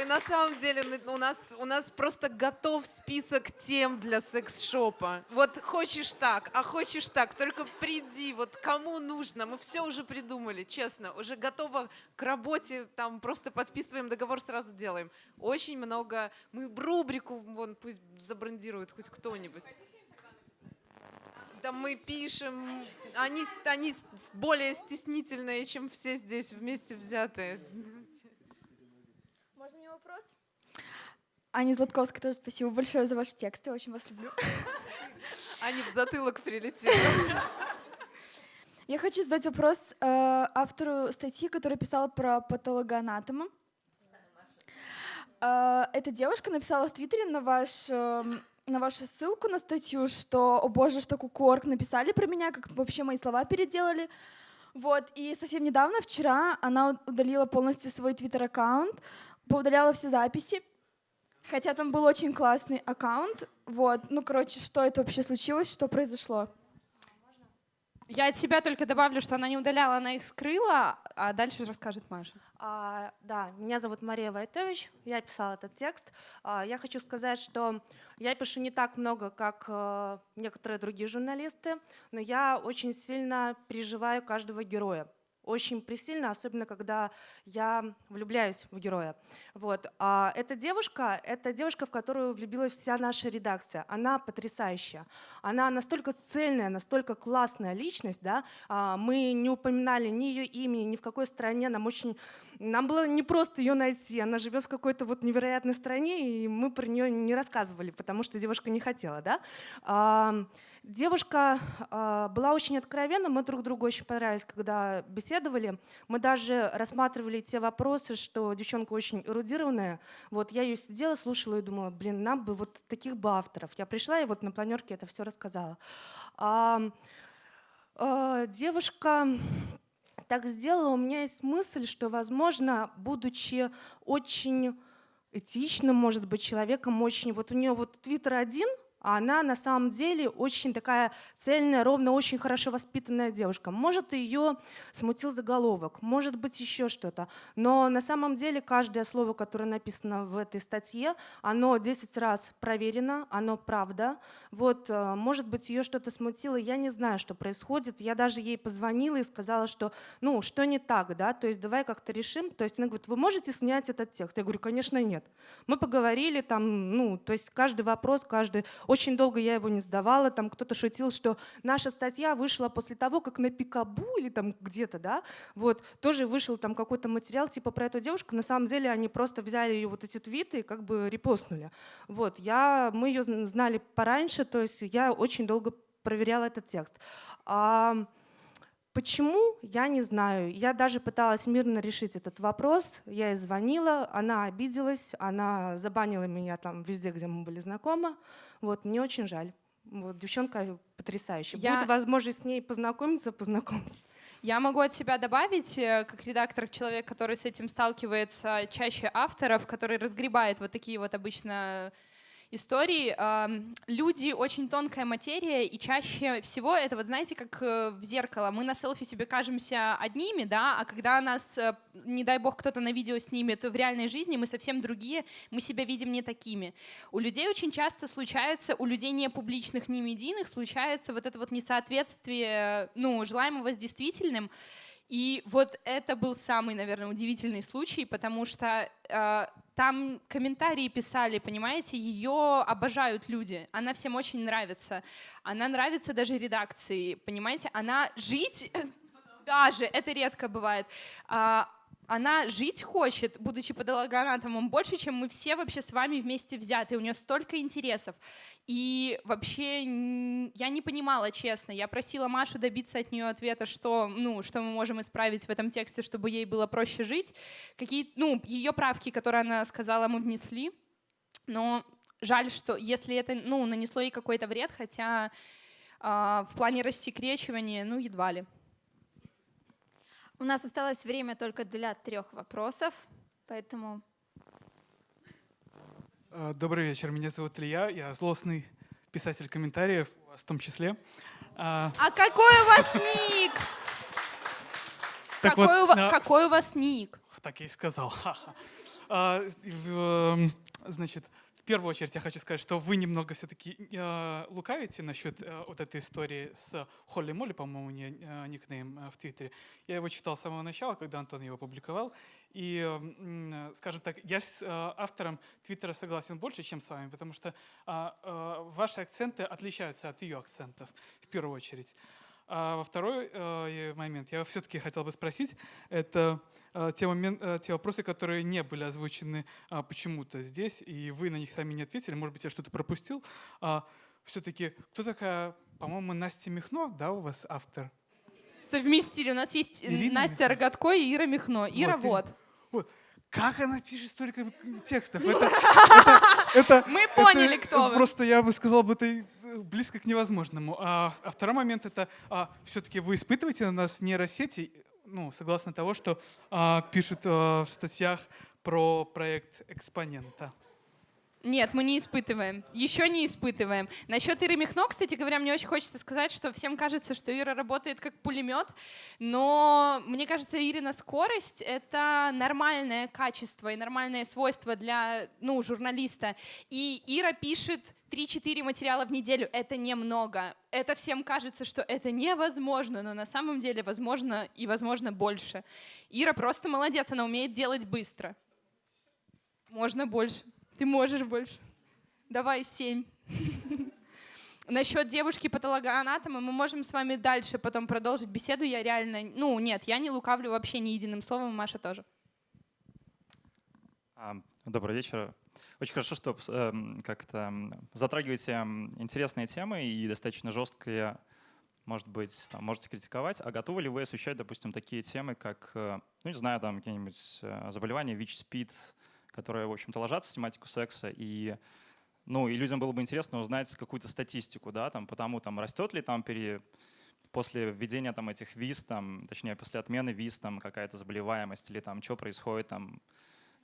C: Мы на самом деле, у нас, у нас просто готов список тем для секс-шопа. Вот хочешь так, а хочешь так, только приди, вот кому нужно. Мы все уже придумали, честно. Уже готово к работе, там просто подписываем договор, сразу делаем. Очень много, мы рубрику, вон пусть забрендирует хоть кто-нибудь. Да мы пишем, они, они более стеснительные, чем все здесь вместе взятые.
V: Можно мне вопрос? Аня Златковская, тоже спасибо большое за ваши тексты, очень вас люблю.
C: Аня в затылок прилетела.
V: Я хочу задать вопрос э, автору статьи, которая писала про патологоанатома. Э, эта девушка написала в Твиттере на, ваш, э, на вашу ссылку на статью, что «О боже, что Кукорг написали про меня, как вообще мои слова переделали». Вот, и совсем недавно, вчера, она удалила полностью свой твиттер-аккаунт, поудаляла все записи, хотя там был очень классный аккаунт. Вот, ну, короче, что это вообще случилось, что произошло?
D: Я от себя только добавлю, что она не удаляла, она их скрыла, а дальше расскажет Маша.
W: А, да, меня зовут Мария Войтович, я писала этот текст. А, я хочу сказать, что я пишу не так много, как а, некоторые другие журналисты, но я очень сильно переживаю каждого героя очень присильно, особенно когда я влюбляюсь в героя. Вот. А эта девушка, это девушка, в которую влюбилась вся наша редакция. Она потрясающая. Она настолько цельная, настолько классная личность. Да? А мы не упоминали ни ее имени, ни в какой стране. Нам очень, нам было не просто ее найти. Она живет в какой-то вот невероятной стране, и мы про нее не рассказывали, потому что девушка не хотела. Да? А, Девушка э, была очень откровенна, мы друг другу очень понравились, когда беседовали. Мы даже рассматривали те вопросы, что девчонка очень эрудированная. Вот я ее сидела, слушала и думала, блин, нам бы вот таких бы авторов. Я пришла и вот на планерке это все рассказала. А, э, девушка так сделала, у меня есть мысль, что, возможно, будучи очень этичным, может быть, человеком, очень... Вот у нее вот Твиттер один, она на самом деле очень такая цельная, ровно, очень хорошо воспитанная девушка. Может, ее смутил заголовок, может быть, еще что-то. Но на самом деле каждое слово, которое написано в этой статье, оно 10 раз проверено, оно правда. Вот, э, может быть, ее что-то смутило, я не знаю, что происходит. Я даже ей позвонила и сказала, что, ну, что не так, да, то есть давай как-то решим. То есть она говорит, вы можете снять этот текст? Я говорю, конечно, нет. Мы поговорили там, ну, то есть каждый вопрос, каждый очень долго я его не сдавала. Там кто-то шутил, что наша статья вышла после того, как на Пикабу или там где-то, да, вот, тоже вышел там какой-то материал типа про эту девушку. На самом деле они просто взяли ее вот эти твиты и как бы репостнули. Вот, я, мы ее знали пораньше, то есть я очень долго проверяла этот текст. А, Почему, я не знаю. Я даже пыталась мирно решить этот вопрос. Я ей звонила, она обиделась, она забанила меня там везде, где мы были знакомы. Вот, мне очень жаль. Вот, девчонка потрясающая. Я... Будет возможность с ней познакомиться, познакомиться.
D: Я могу от себя добавить, э, как редактор, человек, который с этим сталкивается чаще авторов, который разгребает вот такие вот обычно истории. Люди очень тонкая материя, и чаще всего это, вот знаете, как э, в зеркало. Мы на селфи себе кажемся одними, да, а когда нас, э, не дай бог, кто-то на видео снимет в реальной жизни, мы совсем другие, мы себя видим не такими. У людей очень часто случается, у людей не публичных, не медийных, случается вот это вот несоответствие, ну, желаемого с действительным. И вот это был самый, наверное, удивительный случай, потому что э, там комментарии писали, понимаете, ее обожают люди, она всем очень нравится, она нравится даже редакции, понимаете, она жить даже, это редко бывает, а, она жить хочет, будучи патологоанатомом, больше, чем мы все вообще с вами вместе взяты. У нее столько интересов. И вообще я не понимала, честно. Я просила Машу добиться от нее ответа, что, ну, что мы можем исправить в этом тексте, чтобы ей было проще жить. Какие, ну, ее правки, которые она сказала, мы внесли. Но жаль, что если это ну, нанесло ей какой-то вред, хотя э, в плане рассекречивания, ну, едва ли.
B: У нас осталось время только для трех вопросов, поэтому...
X: Э, добрый вечер, меня зовут Илья, я злостный писатель комментариев, у вас в том числе.
D: А, а какой у вас ник? Какой, вот, у, на... какой у вас ник?
X: Так я и сказал. А, эм, значит, в первую очередь я хочу сказать, что вы немного все-таки э, лукавите насчет э, вот этой истории с Холли Молли, по-моему, не, э, никнейм э, в Твиттере. Я его читал с самого начала, когда Антон его публиковал. И, э, скажем так, я с э, автором Твиттера согласен больше, чем с вами, потому что э, э, ваши акценты отличаются от ее акцентов, в первую очередь. А во второй э, момент я все-таки хотел бы спросить, это э, те, момент, э, те вопросы, которые не были озвучены э, почему-то здесь, и вы на них сами не ответили, может быть, я что-то пропустил. Э, все-таки, кто такая, по-моему, Настя Михно, да, у вас автор?
D: Совместили. У нас есть Ирина Настя Михно. Рогатко и Ира Михно. Ира вот. вот.
X: вот. Как она пишет столько текстов? Это, это, это,
D: Мы поняли,
X: это,
D: кто вы.
X: Просто я бы сказал, бы это близко к невозможному. А, а второй момент это а, все-таки вы испытываете на нас нейросети, ну, согласно того, что а, пишут а, в статьях про проект экспонента.
D: Нет, мы не испытываем. Еще не испытываем. Насчет Иры Михно, кстати говоря, мне очень хочется сказать, что всем кажется, что Ира работает как пулемет, но мне кажется, Ирина скорость — это нормальное качество и нормальное свойство для ну, журналиста. И Ира пишет 3-4 материала в неделю — это немного. Это всем кажется, что это невозможно, но на самом деле возможно и возможно больше. Ира просто молодец, она умеет делать быстро. Можно больше. Ты можешь больше. Давай семь. Насчет девушки патологоанатома мы можем с вами дальше потом продолжить беседу. Я реально, ну нет, я не лукавлю вообще ни единым словом, Маша тоже.
Y: А, добрый вечер. Очень хорошо, что э, как-то затрагиваете интересные темы и достаточно жесткие, может быть, там, можете критиковать. А готовы ли вы освещать, допустим, такие темы, как, э, ну не знаю, там какие-нибудь э, заболевания, ВИЧ-СПИД, которые, в общем-то, ложатся в тематику секса, и, ну, и людям было бы интересно узнать какую-то статистику, да, там, потому там растет ли там пере, после введения там этих виз, там, точнее, после отмены виз, там какая-то заболеваемость или там что происходит там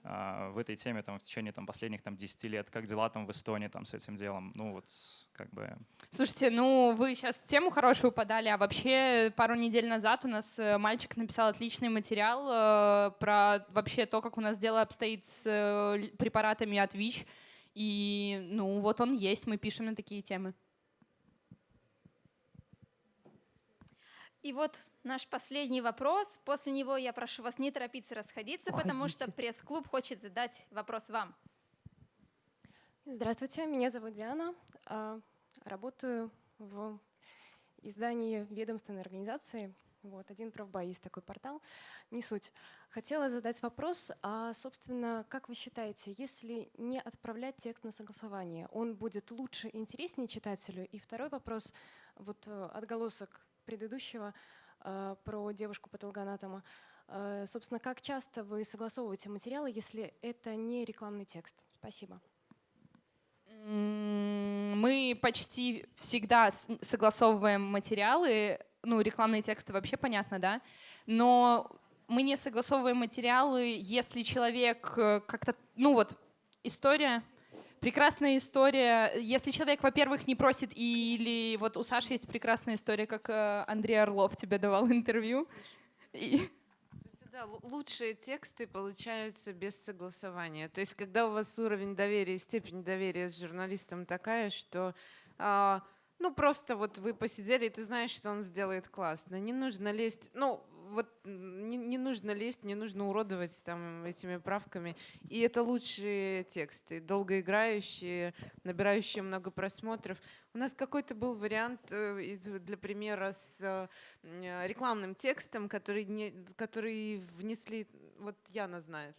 Y: в этой теме там в течение там последних там 10 лет, как дела там в Эстонии там с этим делом, ну вот как бы.
D: Слушайте, ну вы сейчас тему хорошую подали, а вообще пару недель назад у нас э, мальчик написал отличный материал э, про вообще то, как у нас дело обстоит с э, препаратами от ВИЧ, и ну вот он есть, мы пишем на такие темы.
B: И вот наш последний вопрос. После него я прошу вас не торопиться расходиться,
Z: Уходите.
B: потому что пресс-клуб хочет задать вопрос вам.
Z: Здравствуйте, меня зовут Диана. а, Работаю в издании ведомственной организации. Вот, один правбай есть такой портал. Не суть. Хотела задать вопрос, а, собственно, как вы считаете, если не отправлять текст на согласование, он будет лучше и интереснее читателю? И второй вопрос, вот э, отголосок предыдущего э, про девушку патологоанатома. Э, собственно, как часто вы согласовываете материалы, если это не рекламный текст? Спасибо.
D: Мы почти всегда согласовываем материалы, ну, рекламные тексты вообще понятно, да, но мы не согласовываем материалы, если человек э, как-то, ну вот, история, прекрасная история, если человек, во-первых, не просит, или вот у Саши есть прекрасная история, как э, Андрей Орлов тебе давал интервью, и
C: Да, лу- лучшие тексты получаются без согласования. То есть, когда у вас уровень доверия степень доверия с журналистом такая, что а, ну просто вот вы посидели, и ты знаешь, что он сделает классно. Не нужно лезть, ну вот не, не нужно лезть, не нужно уродовать там этими правками. И это лучшие тексты, долгоиграющие, набирающие много просмотров. У нас какой-то был вариант э, для примера с э, рекламным текстом, который, не, который внесли, вот Яна знает.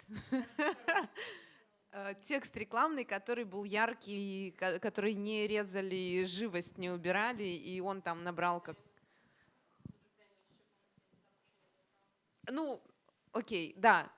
C: Э, Текст рекламный, который был яркий, ко- который не резали, живость не убирали, и он там набрал как... Ну, окей, да,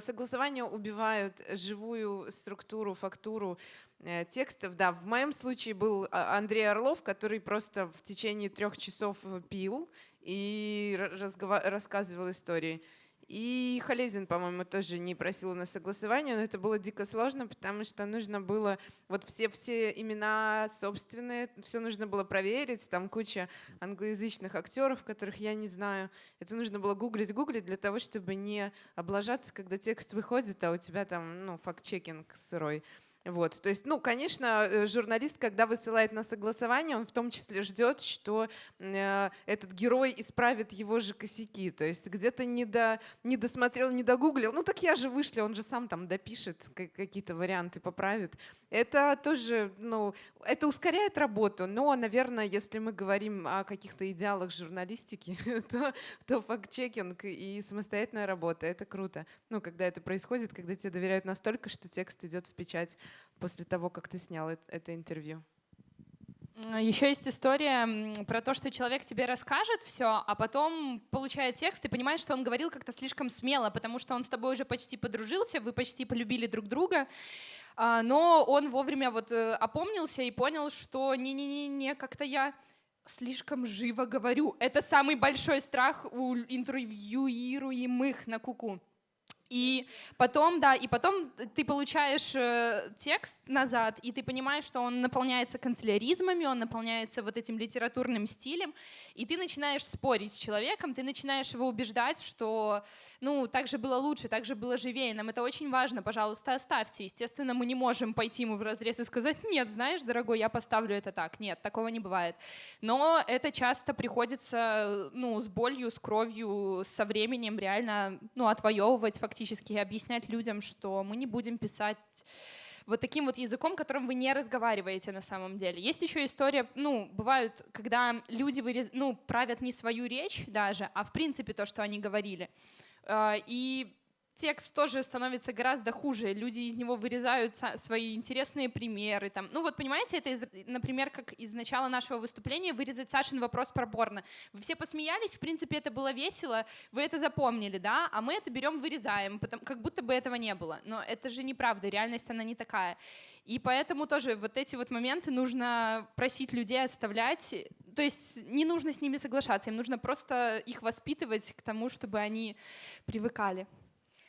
C: согласования убивают живую структуру, фактуру э, текстов. Да, в моем случае был а, Андрей Орлов, который просто в течение трех часов пил и рассказывал истории. И Халезин, по-моему, тоже не просил на согласование, но это было дико сложно, потому что нужно было вот все, все имена собственные, все нужно было проверить, там куча англоязычных актеров, которых я не знаю. Это нужно было гуглить, гуглить для того, чтобы не облажаться, когда текст выходит, а у тебя там, ну, факт-чекинг сырой. Вот, то есть, ну, конечно, э, журналист, когда высылает на согласование, он в том числе ждет, что э, этот герой исправит его же косяки. То есть где-то не, до, не досмотрел, не догуглил. Ну так я же вышли, он же сам там допишет ка- какие-то варианты, поправит. Это тоже, ну, это ускоряет работу, но, наверное, если мы говорим о каких-то идеалах журналистики, то, то факт-чекинг и самостоятельная работа — это круто. Ну, когда это происходит, когда тебе доверяют настолько, что текст идет в печать после того, как ты снял это, интервью.
D: Еще есть история про то, что человек тебе расскажет все, а потом получает текст и понимает, что он говорил как-то слишком смело, потому что он с тобой уже почти подружился, вы почти полюбили друг друга, а, но он вовремя вот э, опомнился и понял, что не-не-не, как-то я слишком живо говорю. Это самый большой страх у интервьюируемых на куку. И потом, да, и потом ты получаешь э, текст назад, и ты понимаешь, что он наполняется канцеляризмами, он наполняется вот этим литературным стилем, и ты начинаешь спорить с человеком, ты начинаешь его убеждать, что, ну, так же было лучше, так же было живее, нам это очень важно, пожалуйста, оставьте. Естественно, мы не можем пойти ему в разрез и сказать, нет, знаешь, дорогой, я поставлю это так. Нет, такого не бывает. Но это часто приходится, ну, с болью, с кровью, со временем реально, ну, отвоевывать фактически и объяснять людям, что мы не будем писать вот таким вот языком, которым вы не разговариваете на самом деле. Есть еще история, ну, бывают, когда люди вырез... ну, правят не свою речь даже, а в принципе то, что они говорили. Э, И текст тоже становится гораздо хуже. Люди из него вырезают свои интересные примеры. Там. Ну вот понимаете, это, из- например, как из начала нашего выступления вырезать Сашин вопрос про порно. Вы все посмеялись, в принципе, это было весело, вы это запомнили, да, а мы это берем, вырезаем, потом, как будто бы этого не было. Но это же неправда, реальность она не такая. И поэтому тоже вот эти вот моменты нужно просить людей оставлять, то есть не нужно с ними соглашаться, им нужно просто их воспитывать к тому, чтобы они привыкали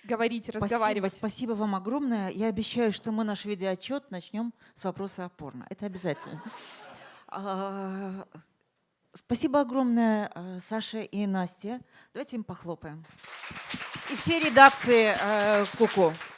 D: говорить, разговаривать.
A: Спасибо, спасибо вам огромное. Я обещаю, что мы наш видеоотчет начнем с вопроса о порно. Это обязательно. А, Спасибо огромное э, Саше и Насте. Давайте им похлопаем. И все редакции э, Куку.